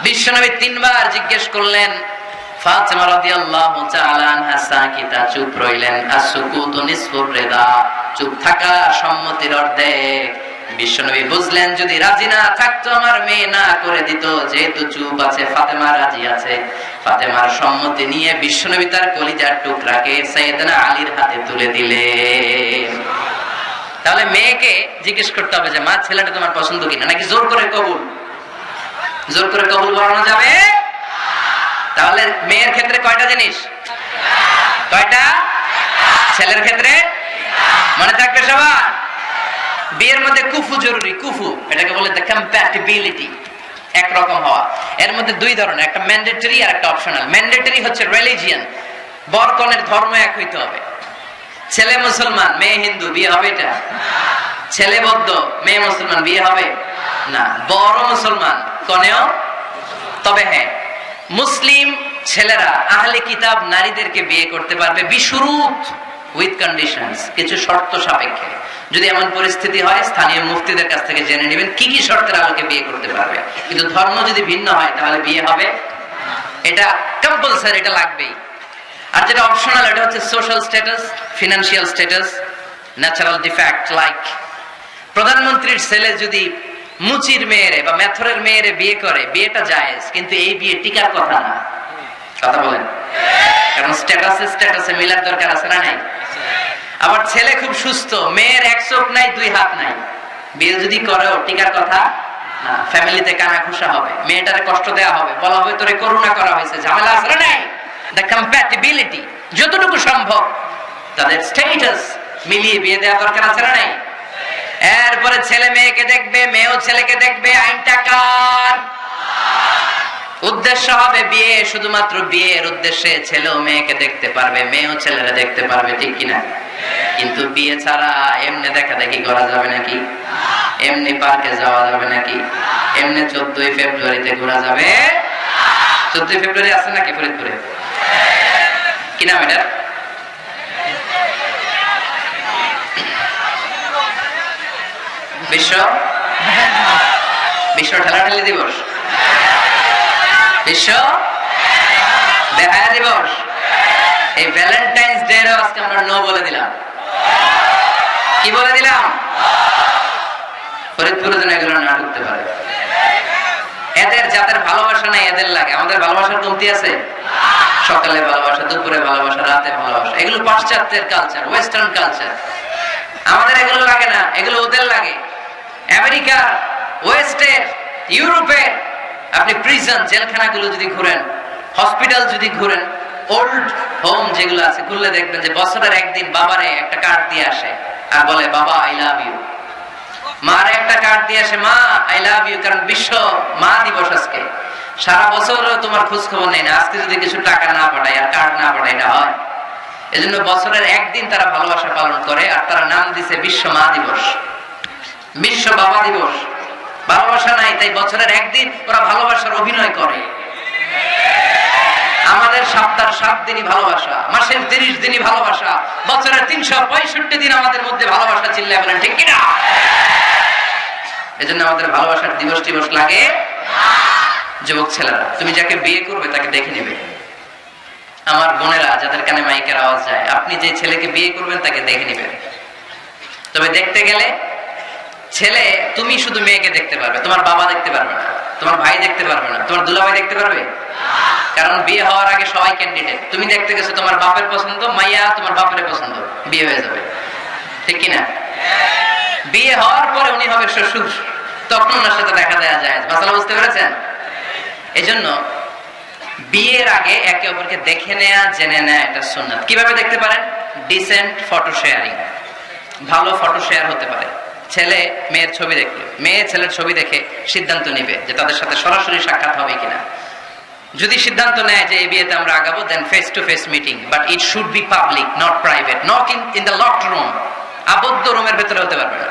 বিশ্বনবী তিনবার জিজ্ঞেস করলেন, ফাতেমা রাদিয়াল্লাহু তাআলা আনহা সাকিতা, চুপ রইলেন? নিসফুর চুপ থাকা সম্মতির অর্ধেক। বিশ্বনবী বুঝলেন, যদি রাজি না থাকতো, আমার মেয়ে না করে দিত। যেহেতু চুপ আছে, ফাতেমা রাজি আছে। ফাতেমার সম্মতি নিয়ে বিশ্বনবী তার কলিজার টুকরাকে সাইয়েদনা আলীর হাতে তুলে দিলেন তাহলে মেয়েকে জিজ্ঞেস করতে হবে যে, মা, ছেলেটা তোমার পছন্দ কিনা? নাকি জোর করে কবুল? জোর করে কবুল করানো যাবে? তাহলে মেয়ের ক্ষেত্রে কয়টা জিনিস? কয়টা? ছেলের ক্ষেত্রে? মনে থাকবে সবার? বিয়ের মধ্যে কুফু জরুরি, কুফু। এটাকে বলে দ্য কম্প্যাটিবিলিটি একরকম হওয়া। এর মধ্যে দুই ধরনের, একটা ম্যান্ডেটরি আর একটা অপশনাল ম্যান্ডেটরি হচ্ছে রিলিজিয়ান বরকনের ধর্ম এক হইতে হবে। ছেলে মুসলমান, মেয়ে হিন্দু, বিয়ে হবে এটা? ছেলে বৌদ্ধ, মেয়ে মুসলমান, বিয়ে হবে? না। বড় মুসলমান, কনেও? তবে হ্যাঁ। মুসলিম ছেলেরা, আহলে কিতাব নারীদেরকে বিয়ে করতে পারবে বিশুরুত উইথ কন্ডিশনস কিছু শর্ত সাপেক্ষে। যদি এমন পরিস্থিতি হয়, স্থানীয় মুফতিদের কাছ থেকে জেনে নেবেন কি কি শর্তের আলোকে বিয়ে করতে পারবে। কিন্তু ধর্ম যদি ভিন্ন হয়, তাহলে বিয়ে হবে এটা কম্পালসারি এটা লাগবেই। আর যেটা অপশনাল এটা হচ্ছে social status financial status natural defect like প্রধানমন্ত্রীর ছেলে যদি মুচির মেয়েরে বা মেথরের মেয়েরে বিয়ে করে, বিয়েটা জায়েজ, কিন্তু এই বিয়ে টিকার কথা না। কথা বলেন। কারণ স্ট্যাটাসে স্ট্যাটাসে মিলার দরকার আছে না নাই? আবার ছেলে খুব সুস্থ, মেয়ের এক চোখ নাই, দুই হাত নাই। বিয়ে যদি টিকার কথা? ফ্যামিলিতে কানা হবে, মেয়েটারে কষ্ট হবে, বলা হবে তোরে করুণা করা হয়েছে, ঝামেলা আছে না নাই? দ্য কম্প্যাটিবিলিটি যতটুকু সম্ভব, তাদের স্টেটাস মিলিয়ে বিয়ে দেওয়া দরকার আছে না নাই? এরপরে ছেলে মেয়েকে দেখবে, মেয়েও ছেলেকে দেখবে, আইনটা কার? উদ্দেশ্য হবে বিয়ে, শুধুমাত্র বিয়ের উদ্দেশ্যে ছেলেও মেয়েকে দেখতে পারবে মেয়েও ছেলেরা দেখতে পারবে, ঠিক কিনা কিন্তু বিয়ে ছাড়া এমনি দেখা দেখি করা যাবে নাকি? এমনি পার্কে যাওয়া যাবে নাকি? এমনি চোদ্দই ফেব্রুয়ারিতে ঘোরা যাবে? চোদ্দই ফেব্রুয়ারি আছে নাকি ফরিদপুরে? কি নাম এটা বিশ্ব? বিশ্ব ঠেলাঠেলি দিবস? বিশ্ব বেহায়া দিবস এই ভ্যালেন্টাইন্স ডে আজকে আমরা নো বলে দিলাম। কি বলে দিলাম? ফরিদপুরে যেন এগুলো না ঢুকতে পারে। এদের যাদের ভালোবাসা নাই, এদের লাগে। আমাদের ভালোবাসার কমতি আছে? সকালে ভালোবাসা, দুপুরে ভালোবাসা, রাতে ভালোবাসা। এগুলো পাশ্চাত্যের কালচার ওয়েস্টার্ন কালচার আমাদের এগুলো লাগে না, এগুলো ওদের লাগে। আমেরিকা, ওয়েস্টের, ইউরোপের আপনি প্রিজন জেলখানাগুলো যদি ঘুরেন হসপিটাল যদি ঘুরেন ওল্ড হোম যেগুলো আছে ঘুরলে দেখবেন যে বছরের একদিন বাবারে একটা কার্ড দিয়ে আসে আর বলে, বাবা আই লাভ ইউ মার একটা কার্ড দিয়ে আসে, মা আই লাভ ইউ কারণ বিশ্ব মা দিবস আজকে। সারা বছর তোমার খোঁজ খবর নেই না, আজকে যদি কিছু টাকা না পাঠায় আর কার্ড না পাঠায়, এটা হয়। এজন্য বছরের একদিন তারা ভালোবাসা পালন করে আর তারা নাম দিছে বিশ্ব মা দিবস। বিশ্ব বাবা দিবস। ভালোবাসা নাই, তাই বছরের একদিন ওরা ভালোবাসার অভিনয় করে। আমাদের সপ্তাহ সাত দিনই ভালোবাসা, মাসের তিরিশ দিনই ভালোবাসা, বছরের তিনশো পঁয়ষট্টি দিন আমাদের মধ্যে ভালোবাসা চিল্লা বলেন, ঠিক কিনা? এজন্য আমাদের ভালোবাসার দিবস টিবস লাগে? যুবক ছেলেরা, তুমি যাকে বিয়ে করবে তাকে দেখে নেবে। আমার বোনেরা, যাদের কানে মাইকের আওয়াজ যায়, আপনি যে ছেলেকে বিয়ে করবেন তাকে দেখে নেবেন। তবে দেখতে গেলে ছেলে, তুমি শুধু মেয়েকে দেখতে পারবে, তোমার বাবা দেখতে পারবে না, তোমার ভাই দেখতে পারবে না, তোমার দুলাভাই দেখতে পারবে? কারণ বিয়ে হওয়ার আগে সবাই ক্যান্ডিডেট তুমি দেখতে গেছো তোমার বাপের পছন্দ, মাইয়া তোমার বাপের পছন্দ, বিয়ে হয়ে যাবে। ঠিক কিনা? বিয়ে হওয়ার পরে উনি হবে শ্বশুর, তখন ওনার সাথে দেখা দেওয়া যায়। মাসালা বুঝতে পেরেছেন? এজন্য বিয়ের আগে একে অপরকে দেখে নেয়া, জেনে নেয়া এটা সুন্নাত। কীভাবে দেখতে পারেন? ডিসেন্ট ফটো শেয়ারিং ভালো ফটো শেয়ার হতে পারে। ছেলে মেয়ের ছবি দেখল। মেয়ে ছেলের ছবি দেখে সিদ্ধান্ত নিবে যে তাদের সাথে সরাসরি সাক্ষাৎ হবে কিনা। যদি সিদ্ধান্ত নেয় যে এই বিয়েতে আমরা আগাবো then face to face meeting but it should be public not private not in in the locked room আবদ্ধ রুমের ভেতরে হতে পারবে না।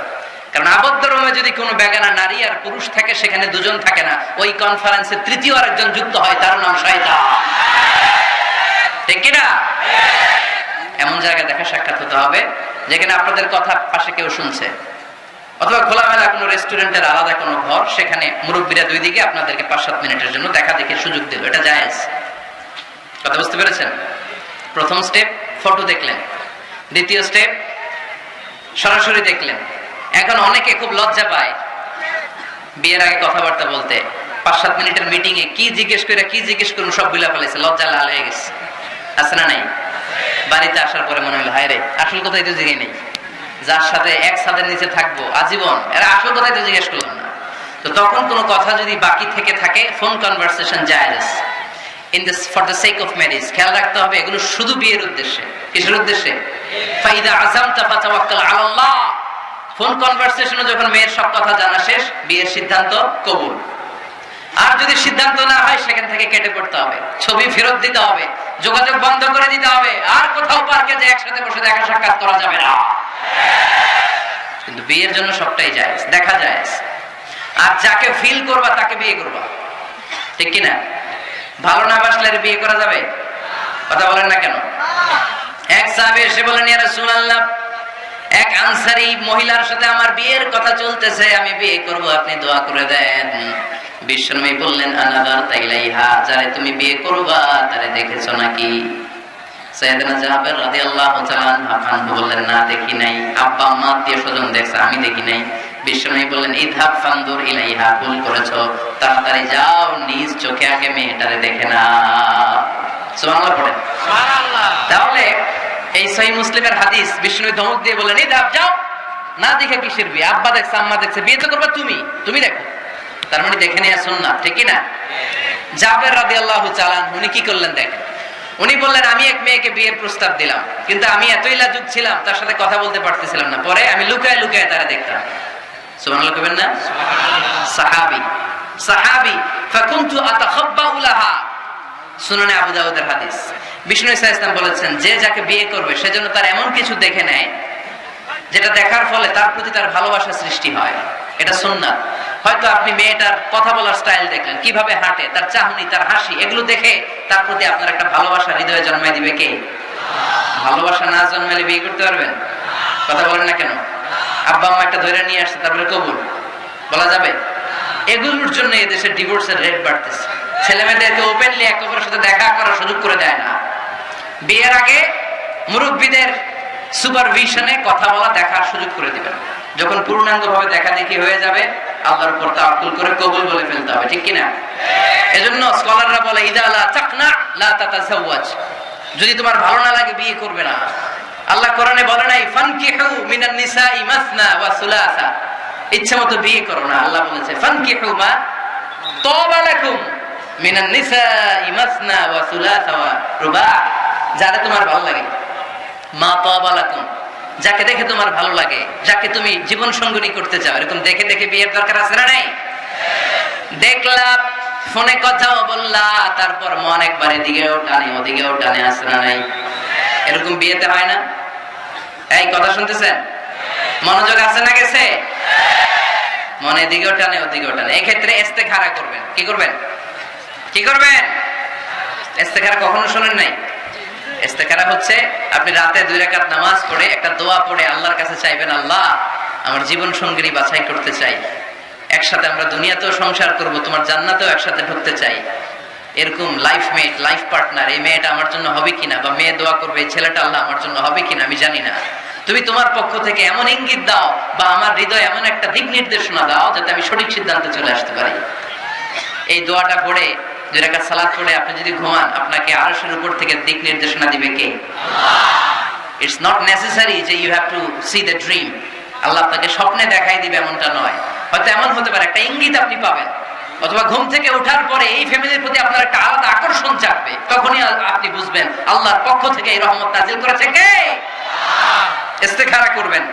কারণ আবদ্ধ রুমে যদি কোনো বেগানা নারী আর পুরুষ থাকে, সেখানে দুজন থাকে না। ওই কনফারেন্সে তৃতীয় আরেকজন যুক্ত হয়, তার নাম শয়তান। ঠিক কিনা? এমন জায়গায় দেখা সাক্ষাৎ হতে হবে, যেখানে আপনাদের কথা পাশে কেউ শুনছে। অথবা খোলামেলা কোনো রেস্টুরেন্টের আলাদা কোনো ঘর, সেখানে মুরব্বীরা দুই দিকে আপনাদেরকে পাঁচ সাত মিনিটের জন্য দেখা দেখে সুযোগ দিল। এটা জায়েজ। কথা বুঝতে পেরেছেন? প্রথম স্টেপ ফটো দেখলেন। দ্বিতীয় স্টেপ সরাসরি দেখলেন। এখন অনেকে খুব লজ্জা পায় বিয়ের আগে কথাবার্তা বলতে। পাঁচ সাত মিনিটের মিটিং এ কি জিজ্ঞেস করে, কি জিজ্ঞেস করুন, সব বিলা ফেলেছে লজ্জা লাল হয়ে গেছে। আছে না নাই? বাড়িতে আসার পরে মনে হলো, হায় রে, আসল কথাই তো জিগে নেই। যার সাথে এক ছাদের নিচে থাকব, আজীবন। এরা আসল কথাই তো জিজ্ঞেস করলাম না। তো তখন কোনো কথা যদি বাকি থেকে থাকে ফোন কনভারসেশন জায়েজ। In this for the sake of marriage খেয়াল রাখতে হবে, এগুলো শুধু বিয়ের উদ্দেশ্যে। কিসের উদ্দেশ্যে? ফাইদা আযামতা ফাতাওয়াক্কাল আলাল্লাহ। ফোন কনভারসেশনে যখন মেয়ের সব কথা জানা শেষ, বিয়ের সিদ্ধান্ত কবুল। আর যদি সিদ্ধান্ত না হয়, সেখান থেকে কেটে পড়তে হবে। ছবি ফেরত দিতে হবে, যোগাযোগ বন্ধ করে দিতে হবে। আর কোথাও পার্কে যে একসাথে বসে দেখা সাক্ষাৎ করা যাবে না। কিন্তু বিয়ের জন্য সবটাই যায়। দেখা যায়। আর যাকে ফিল করবা, তাকে বিয়ে করবা। ঠিক কিনা? ভালো না বাসলে বিয়ে করা যাবে? কথা বলেন না কেন? এক সাহেব এসে বলেন রাসূলুল্লাহ, এক আনসারি মহিলার সাথে আমার বিয়ের কথা চলতেছে, আমি বিয়ে করব, আপনি দোয়া করে দেন। বিশ্বনবী বললেন আনাদার তাইলাইহা যারে তুমি বিয়ে করবা, তারে দেখেছ নাকি? সৈয়দনা জাবের রাদিয়াল্লাহু তাআলা আনহু বললেন না দেখি নাই। আব্বা আম্মা আত্মীয় স্বজন দেখছে আমি দেখি নাই। বিশ্বনবী বললেন ইদহাব ফানদুর ইলাইহা ভুল করেছ। তাড়াতাড়ি যাও নিজ চোখে আগে মেয়েটারে দেখে না সুবহানাল্লাহ পড়েন তাহলে এই সহি মুসলিমের হাদিস বিষ্ণু ধমক দিয়ে বললেন এই দাব যাও। না দেখে কিসের বিয়ে? আব্বা দেখছে আম্মা দেখছে বিয়ে তো করবা তুমি। তুমি দেখো। তার মানে দেখে নিয়ে আসুন না ঠিক না? জাবের আল্লাহ চালান উনি কি করলেন দেখেন? উনি বললেন, আমি এক মেয়েকে বিয়ের প্রস্তাব দিলাম, কিন্তু আমি এতই লাজুক ছিলাম, তার সাথে কথা বলতে পারতেছিলাম না। পরে আমি লুকায় লুকায় তারা দেখতাম যেটা দেখার ফলে তার প্রতি তার ভালোবাসা সৃষ্টি হয়। এটা সুন্নাত। হয়তো আপনি মেয়েটার কথা বলার স্টাইল দেখলেন, কীভাবে হাঁটে, তার চাহনি, তার হাসি, এগুলো দেখে তার প্রতি আপনার একটা ভালোবাসা হৃদয়ে জন্মাই দিবে কে? ভালোবাসা না জন্মালে বিয়ে করতে পারবেন? কথা বলেন না কেন? আব্বা আম্মা একটা ধরে নিয়ে আসছে, তারপরে কবুল। বলা যাবে? এগুলোর জন্য এদেশের ডিভোর্সের রেট বাড়তেছে। ছেলে মেয়েদেরকে ওপেনলি একে অপরের সাথে দেখা করার সুযোগ করে দেয় না। বিয়ের আগে মুরব্বীদের সুপারভিশনে কথা বলা, দেখার সুযোগ করে দিবেন। যখন পূর্ণাঙ্গ ভাবে দেখা দেখি হয়ে যাবে, আল্লাহর উপর তাওয়াক্কুল করে কবুল বলে ফেলতে হবে, ঠিক কিনা? এজন্য স্কলাররা বলে লা যদি তোমার ভালো না লাগে, বিয়ে করবে না। আল্লাহ কোরআনে বলে নাই, ফানকিহু মিনান নিসাই মাসনা ওয়া সুলাসা। ইচ্ছা মতো বিয়ে করো না, আল্লাহ বলেছে, ফানকিহু মা তাবা লাকুম মিনান নিসাই মাসনা ওয়া সুলাসা ওয়া রুবা। যারা তোমার ভালো লাগে। মা তাবা লাকুম। যাকে দেখে তোমার ভালো লাগে, যাকে তুমি জীবন সঙ্গনী করতে চাও, এরকম দেখে দেখে বিয়ের দরকার আছে না নাই? দেখলাম, ফোনে কথাও বললা, তারপর মন একবার এদিকেও টানে, ওদিকেও টানে, আছে না নাই? এরকম বিয়েতে হয় না? এই কথা শুনতেছেন? মনোযোগ আছে না গেছে? মনে এদিকেও টানে, ওদিকেও টানে। এক্ষেত্রে এস্তে খাড়া করবেন। কি করবেন? কি করবেন? এস্তেখারা কখনো শোনেন নাই? ইস্তেখারা হচ্ছে, আপনি রাতে দুই রাকাত নামাজ পড়ে একটা দোয়া পড়ে আল্লাহর কাছে চাইবেন, আল্লাহ, আমার জীবন সঙ্গী বাছাই করতে চাই। একসাথে আমরা দুনিয়াতেও সংসার করব, তোমার জান্নাতেও একসাথে ঢুকতে চাই। এরকম লাইফ মেট লাইফ পার্টনার এই মেয়েটা আমার জন্য হবে কিনা, বা মেয়ে দোয়া করবে, এই ছেলেটা আল্লাহ আমার জন্য হবে কিনা, আমি জানি না। তুমি তোমার পক্ষ থেকে এমন ইঙ্গিত দাও, বা আমার হৃদয় এমন একটা দিক নির্দেশনা দাও, যাতে আমি সঠিক সিদ্ধান্তে চলে আসতে পারি। এই দোয়াটা পড়ে দুই পড়ে আপনি যদি ঘুমান, আপনাকে উপর থেকে দিক নির্দেশনা দিবে কে? ইটস নট নেসেসারি যে you have to see the dream Allah আপনাকে স্বপ্নে দেখাই দিবে এমনটা নয়। হয়তো এমন হতে পারে, একটা ইঙ্গিত আপনি পাবেন। অথবা ঘুম থেকে ওঠার পরে এই ফ্যামিলির প্রতি আপনার একটা আলাদা আকর্ষণ চাপবে তখনই আপনি বুঝবেন, আল্লাহর পক্ষ থেকে এই রহমত নাজিল করেছে কে? ইস্তেখারা করবেন।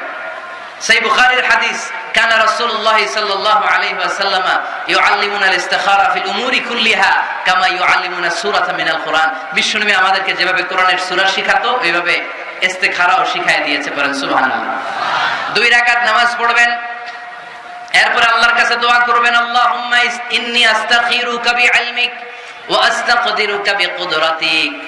সেই বুখারীর হাদিস, কানা রাসূলুল্লাহ সাল্লাল্লাহু আলাইহি ওয়াসাল্লাম ইউআল্লিমুনা আল-ইস্তিখারা ফিল উমুরি কুল্লিহা কামা ইউআল্লিমুনা সূরাতা মিনাল কুরআন। বিশ্বনবী আমাদেরকে যেভাবে কোরআনের সূরা শিখাতো, ওইভাবে ইস্তিখারাও শিখায় দিয়েছে পড়েন সুবহানাল্লাহ। দুই রাকাত নামাজ পড়বেন, এরপর আল্লাহর কাছে দোয়া করবেন, আল্লাহুম্মা ইন্নী আস্তাখিরুকা বিইলমিক ওয়া আস্তাকদিরুকা বিকুদরাতিক।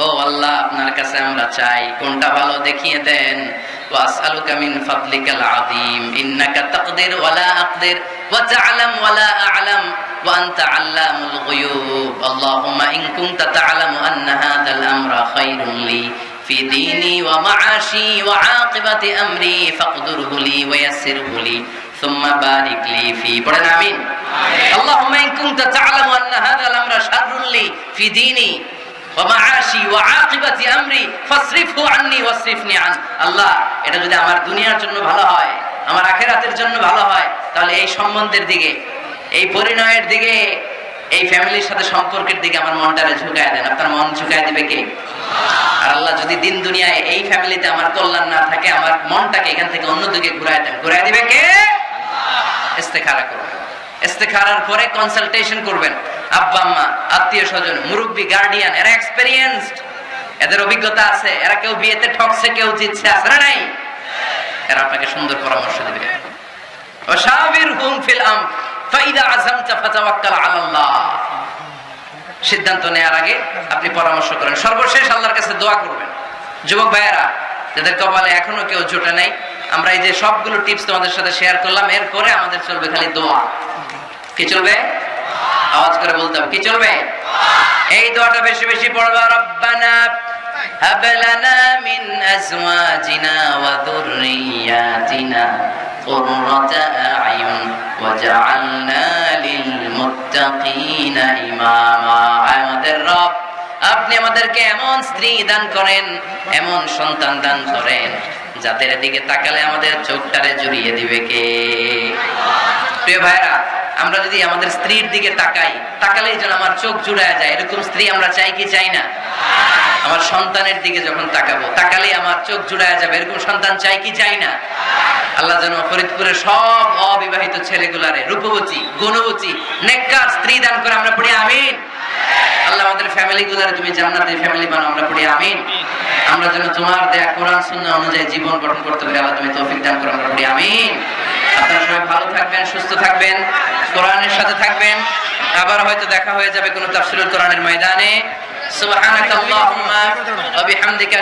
ও আল্লাহ, আপনার কাছে আমরা চাই, কোনটা ভালো দেখিয়ে দেন। واسالك من فضلك العظيم انك تقدر ولا اقدر وتعلم ولا اعلم وانت علام الغيوب اللهم ان كنت تعلم ان هذا الامر خير لي في ديني ومعاشي وعاقبة أمري فاقدره لي ويسره لي ثم بارك لي في পড়েন আমিন اللهم إن كنت تعلم أن هذا الأمر شر لي في ديني আল্লাহ, এটা যদি আমার দুনিয়ার জন্য ভালো হয়, আমার আখেরাতের জন্য ভালো হয়, তাহলে এই সম্বন্ধের দিকে, এই পরিণয়ের দিকে, এই ফ্যামিলির সাথে সম্পর্কের দিকে আমার মনটারে ঝুঁকায় দেন। আপনার মন ঝুঁকায় দিবে কে? আর আল্লাহ যদি দিন দুনিয়ায় এই ফ্যামিলিতে আমার কল্যাণ না থাকে, আমার মনটাকে এখান থেকে অন্যদিকে ঘুরায় দেন। ঘুরায় দিবে কে? ইস্তেখারা করবে পরে কনসালটেশন করবেন। আব্বা, আম্মা, আত্মীয় স্বজন, মুরব্বী গার্ডিয়ান এরা এক্সপেরিয়েন্সড এদের অভিজ্ঞতা আছে। এরা কেউ বিয়েতে ঠকছে, কেউ জিতছে, আছে না নাই? এরা আপনাকে সুন্দর পরামর্শ দেবে। ওয়াশাবিরহুম ফিল আম ফাইদা ফাতাওয়াক্কাল আলাল্লাহ। সিদ্ধান্ত নেওয়ার আগে আপনি পরামর্শ করেন। সর্বশেষ আল্লাহর কাছে দোয়া করবেন। যুবক ভাইয়েরা, যাদের কপালে এখনও কেউ জোটে নাই আমরা এই যে সবগুলো টিপস তোমাদের সাথে শেয়ার করলাম এরপরে আমাদের চলবে খালি দোয়া কি চলবে আওয়াজ করে বলতে হবে কি চলবে এই দোয়াটা বেশি বেশি পড়বা রব্বানা هب لنا من أزواجنا وذرياتنا قرة أعين وجعلنا للمتقين إماما আমাদের রব আপনি আমাদেরকে এমন স্ত্রী দান করেন, এমন সন্তান দান করেন, যাদের দিকে তাকালে আমাদের চোখটারে জুড়িয়ে দিবে কে? প্রিয় ভাইরা আমরা যদি আমাদের স্ত্রীর দিকে তাকাই, তাকালেই যেন আমার চোখ জুড়ায় যায়, এরকম স্ত্রী আমরা চাই কি চাই না? আমার সন্তানের দিকে যখন তাকাবো, তাকালেই আমার চোখ জুড়ায় যাবে, এরকম সন্তান চাই কি চাই না? আল্লাহ যেন ফরিদপুরের সব অবিবাহিত ছেলেগুলারে, রূপবতী, গুণবতী, নেককার স্ত্রী দান করে আমরা পড়ি, আমিন। আল্লাহ আমাদের ফ্যামিলি গুলার তুমি ফ্যামিলি বানাও, আমরা পড়ি আমিন। আমরা যেন তোমার দেয়া কোরআন, সুন্নাহ অনুযায়ী জীবন গঠন করতে পারি, আল্লাহ তুমি তৌফিক দান করো, আমরা পড়ি আমিন। আপনারা সবাই ভালো থাকবেন, সুস্থ থাকবেন, কোরআনের সাথে থাকবেন। আবার হয়তো দেখা হয়ে যাবে কোনো তাফসিরুল কোরআনের ময়দানে। সুবহানাকাল্লাহুম্মা ওয়া বিহামদিকা